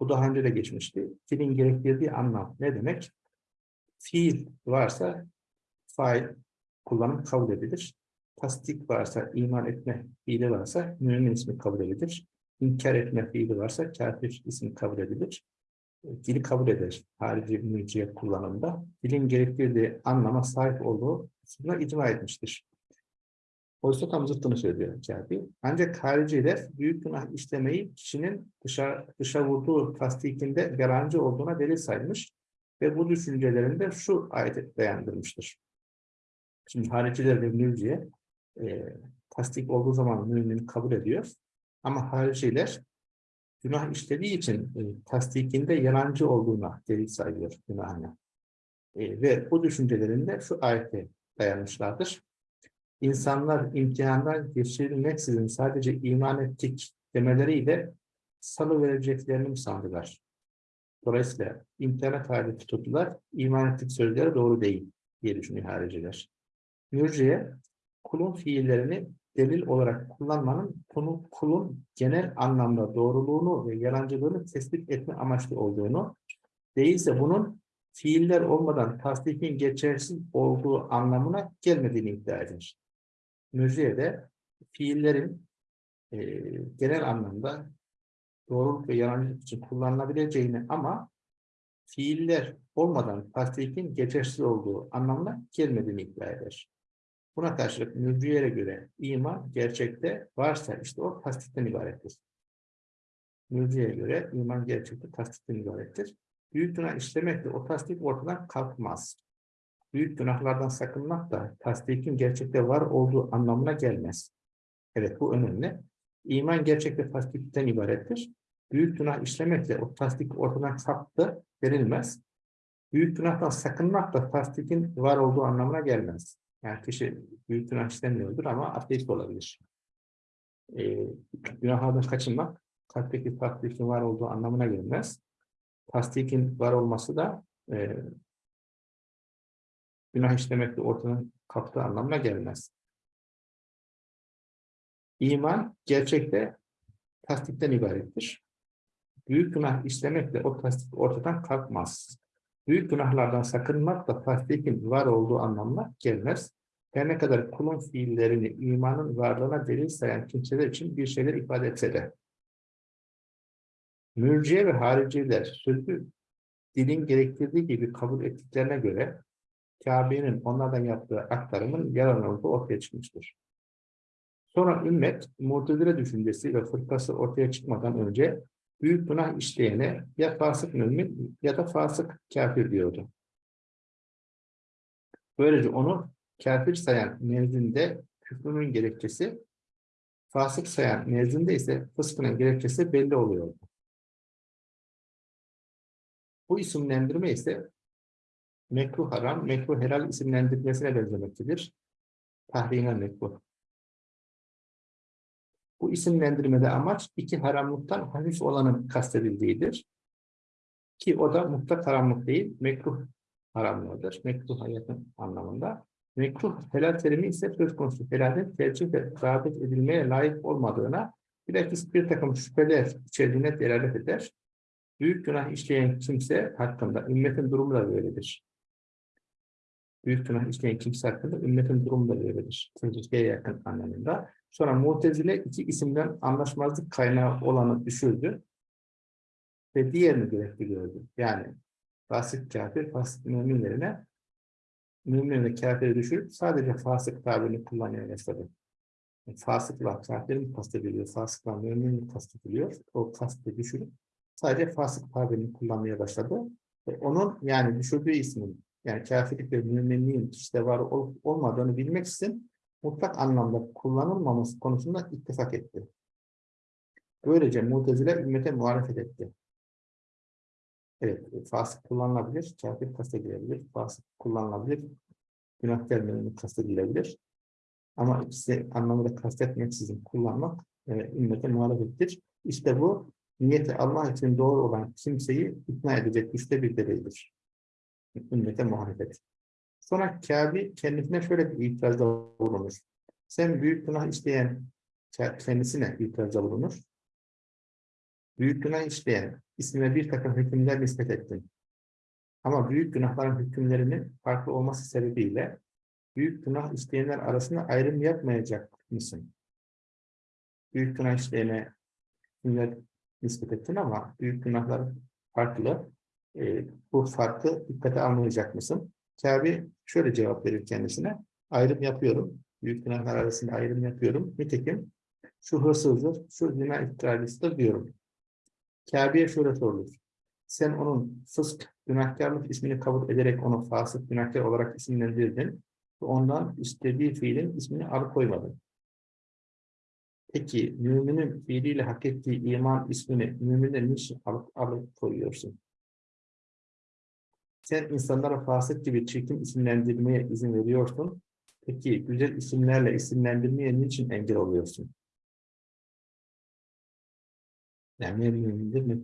Bu daha önce de geçmişti. Dilin gerektirdiği anlam ne demek? Fiil varsa fail kullanım kabul edilir. Tasdik varsa, iman etme fiili varsa mümin ismi kabul edilir. İnkar etme fiili varsa kafir ismi kabul edilir. Dili kabul eder harici mülciye kullanımda. Dilin gerektirdiği anlama sahip olduğu hususunda icma etmiştir. Oysa tam zıttını söylüyor Kâbi. Ancak hariciler büyük günah işlemeyi kişinin dışa, dışa vurduğu tasdikinde garanti olduğuna delil saymış ve bu düşüncelerinde şu ayet dayandırmıştır. Şimdi hariciler ve mürciye e, tasdik olduğu zaman mümin kabul ediyor. Ama hariciler günah işlediği için e, tasdikinde yalancı olduğuna delil sayıyor günahına. E, ve bu düşüncelerinde şu ayete dayanmışlardır. İnsanlar imtihandan geçirilmeksizin sadece iman ettik demeleriyle salı vereceklerini mi sandılar? Dolayısıyla imtihana tabi tutuldular, iman ettik sözleri doğru değil diye düşünüyor hariciler. Mürciye, kulun fiillerini delil olarak kullanmanın konu, kulun genel anlamda doğruluğunu ve yalancılığını tespit etme amaçlı olduğunu, değilse bunun fiiller olmadan tasdikin geçersiz olduğu anlamına gelmediğini iddia eder. Mürciye'de fiillerin e, genel anlamda doğruluk ve yalancılık için kullanılabileceğini ama fiiller olmadan tasdikin geçersiz olduğu anlamına gelmediğini iddia eder. Buna karşılık mürciyelere göre iman gerçekte varsa işte o tasdikten ibarettir. Mürciyeye göre iman gerçekte tasdikten ibarettir. Büyük günah işlemekle o tasdik ortadan kalkmaz. Büyük günahlardan sakınmak da tasdikin gerçekte var olduğu anlamına gelmez. Evet bu önemli. İman gerçekte tasdikten ibarettir. Büyük günah işlemekle o tasdik ortadan kalktı denilmez. Büyük günahtan sakınmak da tasdikin var olduğu anlamına gelmez. Yani kişi büyük günah işlemiyordur ama ateist olabilir. Ee, günahlardan kaçınmak kalpteki tasdikin var olduğu anlamına gelmez. Tasdikin var olması da e, günah işlemekle ortadan kalktığı anlamına gelmez. İman gerçekte tasdikten ibarettir. Büyük günah işlemekle o tasdik ortadan kalkmaz. Büyük günahlardan sakınmak da tasdikin var olduğu anlamına gelmez. Her ne kadar kulun fiillerini imanın varlığına delil sayan kimseler için bir şeyler ifade etse de. Mürciye ve hariciler sözü dilin gerektirdiği gibi kabul ettiklerine göre Kabe'nin onlardan yaptığı aktarımın yalan olduğu ortaya çıkmıştır. Sonra ümmet, mutedile düşüncesi ve fırkası ortaya çıkmadan önce büyük günah işleyene ya fasık mümin ya da fasık kafir diyordu. Böylece onu kafir sayan nezdinde küfrünün gerekçesi, fasık sayan nezdinde ise fıskının gerekçesi belli oluyordu. Bu isimlendirme ise mekruh haram, mekruh helal isimlendirmesine benzemektedir. Tahrime mekruh. Bu isimlendirmede amaç iki haramlıktan hafif olanın kastedildiğidir. Ki o da mutlak haramlık değil, mekruh haramlığıdır. Mekruh hayatın anlamında. Mekruh helal terimi ise söz konusu helalin tercih ve rağbet edilmeye layık olmadığına bilakis bir takım şüpheler içerdiğine delalet eder. Büyük günah işleyen kimse hakkında ümmetin durumu da böyledir. Büyük günah işleyen kimse hakkında ümmetin durumu da böyledir. Tehlikeye yakın anlamında. Sonra Mu'tezile iki isimden anlaşmazlık kaynağı olanı düşürdü ve diğerini gerekli gördü. Yani fasık kafir, fasık müminlerine mümin ve kafiri düşürüp sadece fasık tabirini kullanıyor mesela. fasıkla kafirin kastediliyor, fasıkla müminin kastediliyor. O kastı düşürüp sadece fasık tabirini kullanmaya başladı. Ve onun yani düşürdüğü ismin yani kafirlik ve müminliğin işte var olup olmadığını bilmek için mutlak anlamda kullanılmaması konusunda ittifak etti. Böylece Mu'tezile ümmete muhalefet etti. Evet, fasık kullanılabilir, kafir kastedilebilir, fasık kullanılabilir, günahkar mümin kastedilebilir. Ama ikisi anlamında kastetmeksizin kullanmak e, ümmete muhalefettir. İşte bu niyeti Allah için doğru olan kimseyi ikna edecek güçte bir delildir. Ümmete muhalefet. Sonra Kâbi kendisine şöyle bir itirazda bulunur. Sen büyük günah işleyen kendisine itirazda bulunur. Büyük günah işleyen ismine bir takım hükümler nispet ettin. Ama büyük günahların hükümlerinin farklı olması sebebiyle büyük günah işleyenler arasında ayrım yapmayacak mısın? Büyük günah işleyene hükümler nispet ettin ama büyük günahlar farklı. E, bu farkı dikkate almayacak mısın? Kabe şöyle cevap verir kendisine. Ayrım yapıyorum. Büyük günahlar arasında ayrım yapıyorum. Nitekim şu hırsızdır, şu zina iddialısıdır diyorum. Kabe'ye şöyle sorulur. Sen onun fısk, günahkarlık ismini kabul ederek onu fasık, günahkar olarak isimlendirdin. Ve ondan istediği fiilin ismini alıkoymadın. Peki müminin fiiliyle hak ettiği iman ismini müminin niçin alıp, alıp koyuyorsun? Sen insanlara fasık gibi çirkin isimlendirmeye izin veriyorsun. Peki güzel isimlerle isimlendirmeye niçin engel oluyorsun? Yani ne mümindir ne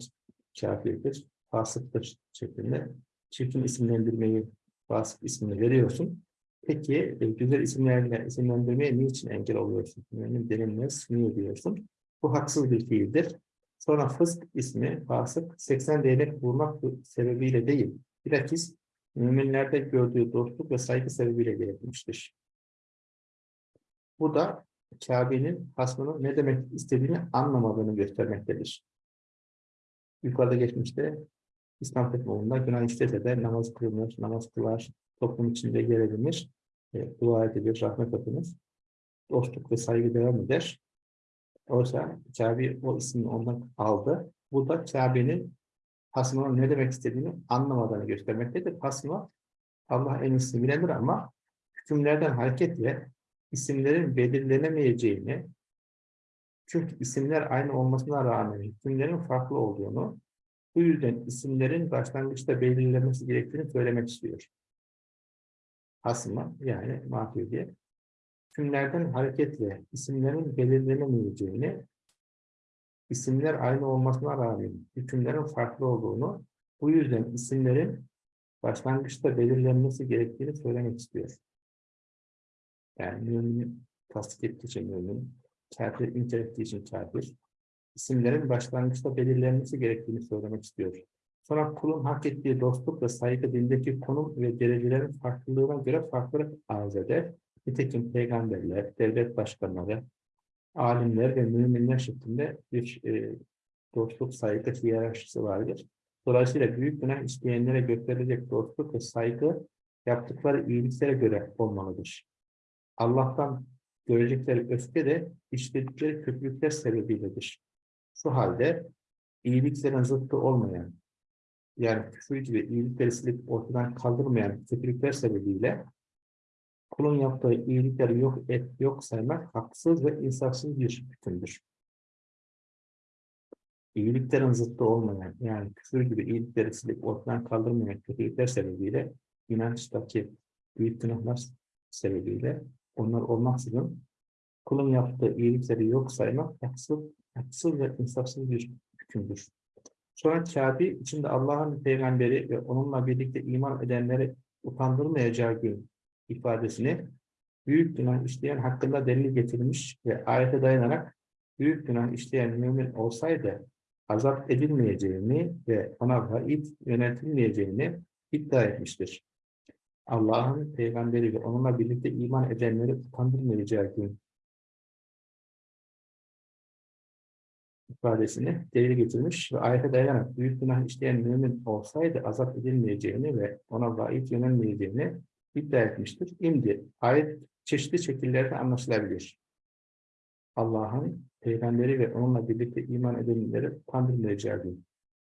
kafirdir, fasıktır şeklinde çirkin isimlendirmeyi, fasık ismini veriyorsun. Peki e, güzel isimlerle isimlendirmeye niçin engel oluyorsun? Yani denilmez, niye diyorsun? Bu haksız bir fiildir. Sonra fısk ismi, fasık, 80 değnek vurmak sebebiyle değil, bilakis müminlerde gördüğü dostluk ve saygı sebebiyle gerekmiştir. Bu da Kabe'nin hasmının ne demek istediğini anlamadığını göstermektedir. Yukarıda geçmişte İslam toplumunda günah işlese de namaz kılınır, namaz kılar, toplum içinde yer edinir, e, dua edilir, rahmet edilir, dostluk ve saygı devam eder. Oysa Kabe o ismini ondan aldı. Bu da Kabe'nin hasmının ne demek istediğini anlamadığını göstermektedir. Hasma Allah en iyisini bilendir ama hükümlerden hareketle isimlerin belirlenemeyeceğini, çünkü isimler aynı olmasına rağmen hükümlerin farklı olduğunu, bu yüzden isimlerin başlangıçta belirlenmesi gerektiğini söylemek istiyor. Hasma yani mahfiyye, hükümlerden hareketle isimlerin belirlenemeyeceğini, isimler aynı olmasına rağmen hükümlerin farklı olduğunu, bu yüzden isimlerin başlangıçta belirlenmesi gerektiğini söylemek istiyor. Yani mümin tasdik ettiği için mümin, kafir inkar ettiği için kafir, isimlerin başlangıçta belirlenmesi gerektiğini söylemek istiyor. Sonra kulun hak ettiği dostluk ve saygı dindeki konum ve derecelerin farklılığına göre farklı arz eder. Nitekim peygamberler, devlet başkanları, alimler ve müminler şeklinde bir e, dostluk, saygı hiyerarşisi vardır. Dolayısıyla büyük günah isteyenlere gösterilecek dostluk ve saygı yaptıkları iyiliklere göre olmalıdır. Allah'tan görecekleri öfke de işledikleri kötülükler sebebiyledir. Şu halde iyiliklerin zıttı olmayan, yani küfür gibi iyilikleri silip ortadan kaldırmayan kötülükler sebebiyle kulun yaptığı iyilikleri yok et, yok saymak haksız ve insafsız bir hükümdür. İyiliklerin zıttı olmayan, yani küfür gibi iyilikleri silip ortadan kaldırmayan kötülükler sebebiyle inançtaki büyük günahlar sebebiyle onlar olmaksızın kulun yaptığı iyilikleri yok saymak haksız, haksız ve insafsız bir hükümdür. Sonra Kabe içinde Allah'ın peygamberi ve onunla birlikte iman edenleri utandırmayacağı gün ifadesini büyük günah işleyen hakkında delil getirmiş ve ayete dayanarak büyük günah işleyen mümin olsaydı azap edilmeyeceğini ve ona vaid yöneltilmeyeceğini iddia etmiştir. Allah'ın peygamberi ve onunla birlikte iman edenleri utandırmayacağı gün ifadesini delil getirmiş ve ayete dayanarak büyük günah işleyen mümin olsaydı azap edilmeyeceğini ve ona vaid yönelmeyeceğini iddia etmiştir. Şimdi ayet çeşitli şekillerde anlaşılabilir. Allah'ın peygamberi ve onunla birlikte iman edenleri kandırmayacağı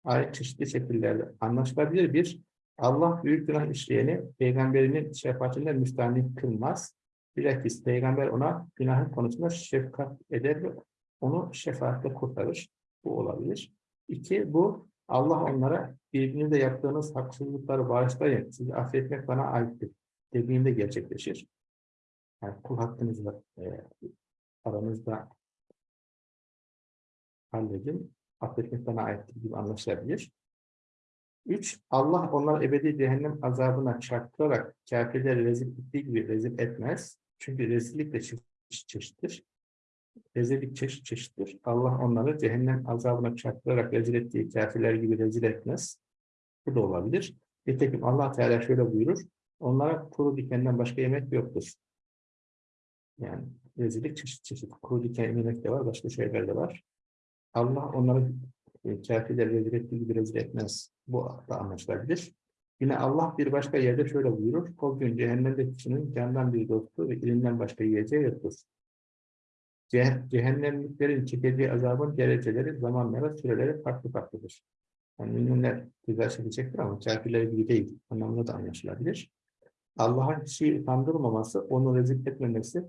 Ayet çeşitli şekillerde anlaşılabilir bir Allah büyük günah işleyeni peygamberinin şefaatinden müstahni kılmaz. Bilakis peygamber ona günahın konusunda şefkat eder ve onu şefaatle kurtarır. Bu olabilir. İki, bu Allah onlara birbirinizle yaptığınız haksızlıkları bağışlayın, sizi affetmek bana aittir dediğinde gerçekleşir. Yani kul hakkınızla e, aranızda halledin, affetmek bana aittir gibi anlaşılabilir. Üç, Allah onları ebedi cehennem azabına çarptırarak kafirleri rezil ettiği gibi rezil etmez. Çünkü rezillik de çeşit çeşittir. Rezillik çeşit çeşittir. Allah onları cehennem azabına çarptırarak rezil ettiği kafirler gibi rezil etmez. Bu da olabilir. Nitekim Allah Teala şöyle buyurur. Onlara kuru dikenden başka yemek yoktur. Yani rezillik çeşit çeşit. Kuru diken yemek de var, başka şeyler de var. Allah onları e, kafirler rezil ettiği gibi rezil etmez. Bu da anlaşılabilir. Yine Allah bir başka yerde şöyle buyurur. O gün cehennemde kişinin candan bir dostu ve ilimden başka yiyeceği yoktur. Ce cehennemliklerin çekeceği azabın dereceleri, zamanları, süreleri farklı farklıdır. Yani müminler güzel çekecektir ama kafirler gibi değil. Anlamında da anlaşılabilir. Allah'ın kişiyi utandırmaması, onu rezil etmemesi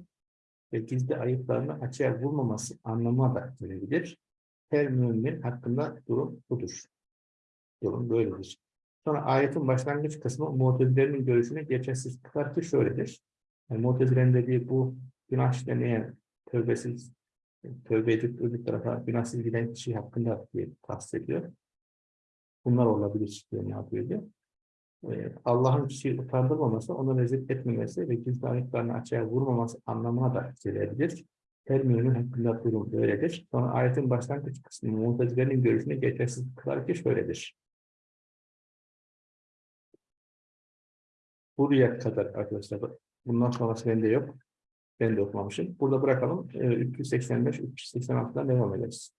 ve gizli ayıplarını açığa vurmaması anlamına da gelebilir. Her mümin hakkında durum budur. Durum böyledir. Sonra ayetin başlangıç kısmı Mu'tezilerin görüşünü geçersiz kılar ki şöyledir. Yani Mu'tezilerin dediği bu günah işlemeyen, tövbesiz, tövbe edip öbür tarafa günahsız giden kişi hakkında diye kastediyor. Bunlar olabilir diye ne yapıyor diye. Ee, Allah'ın kişiyi utandırmaması, onu rezil etmemesi ve gizli ayetlerini açığa vurmaması anlamına da gelebilir. Her mümin hakkında durum böyledir. Sonra ayetin başlangıç kısmı Mu'tezilerin görüşünü geçersiz kılar ki şöyledir. Buraya kadar arkadaşlar. Bundan sonrası bende yok. Ben de okumamışım. Burada bırakalım. Ee, 385-386'dan devam ederiz.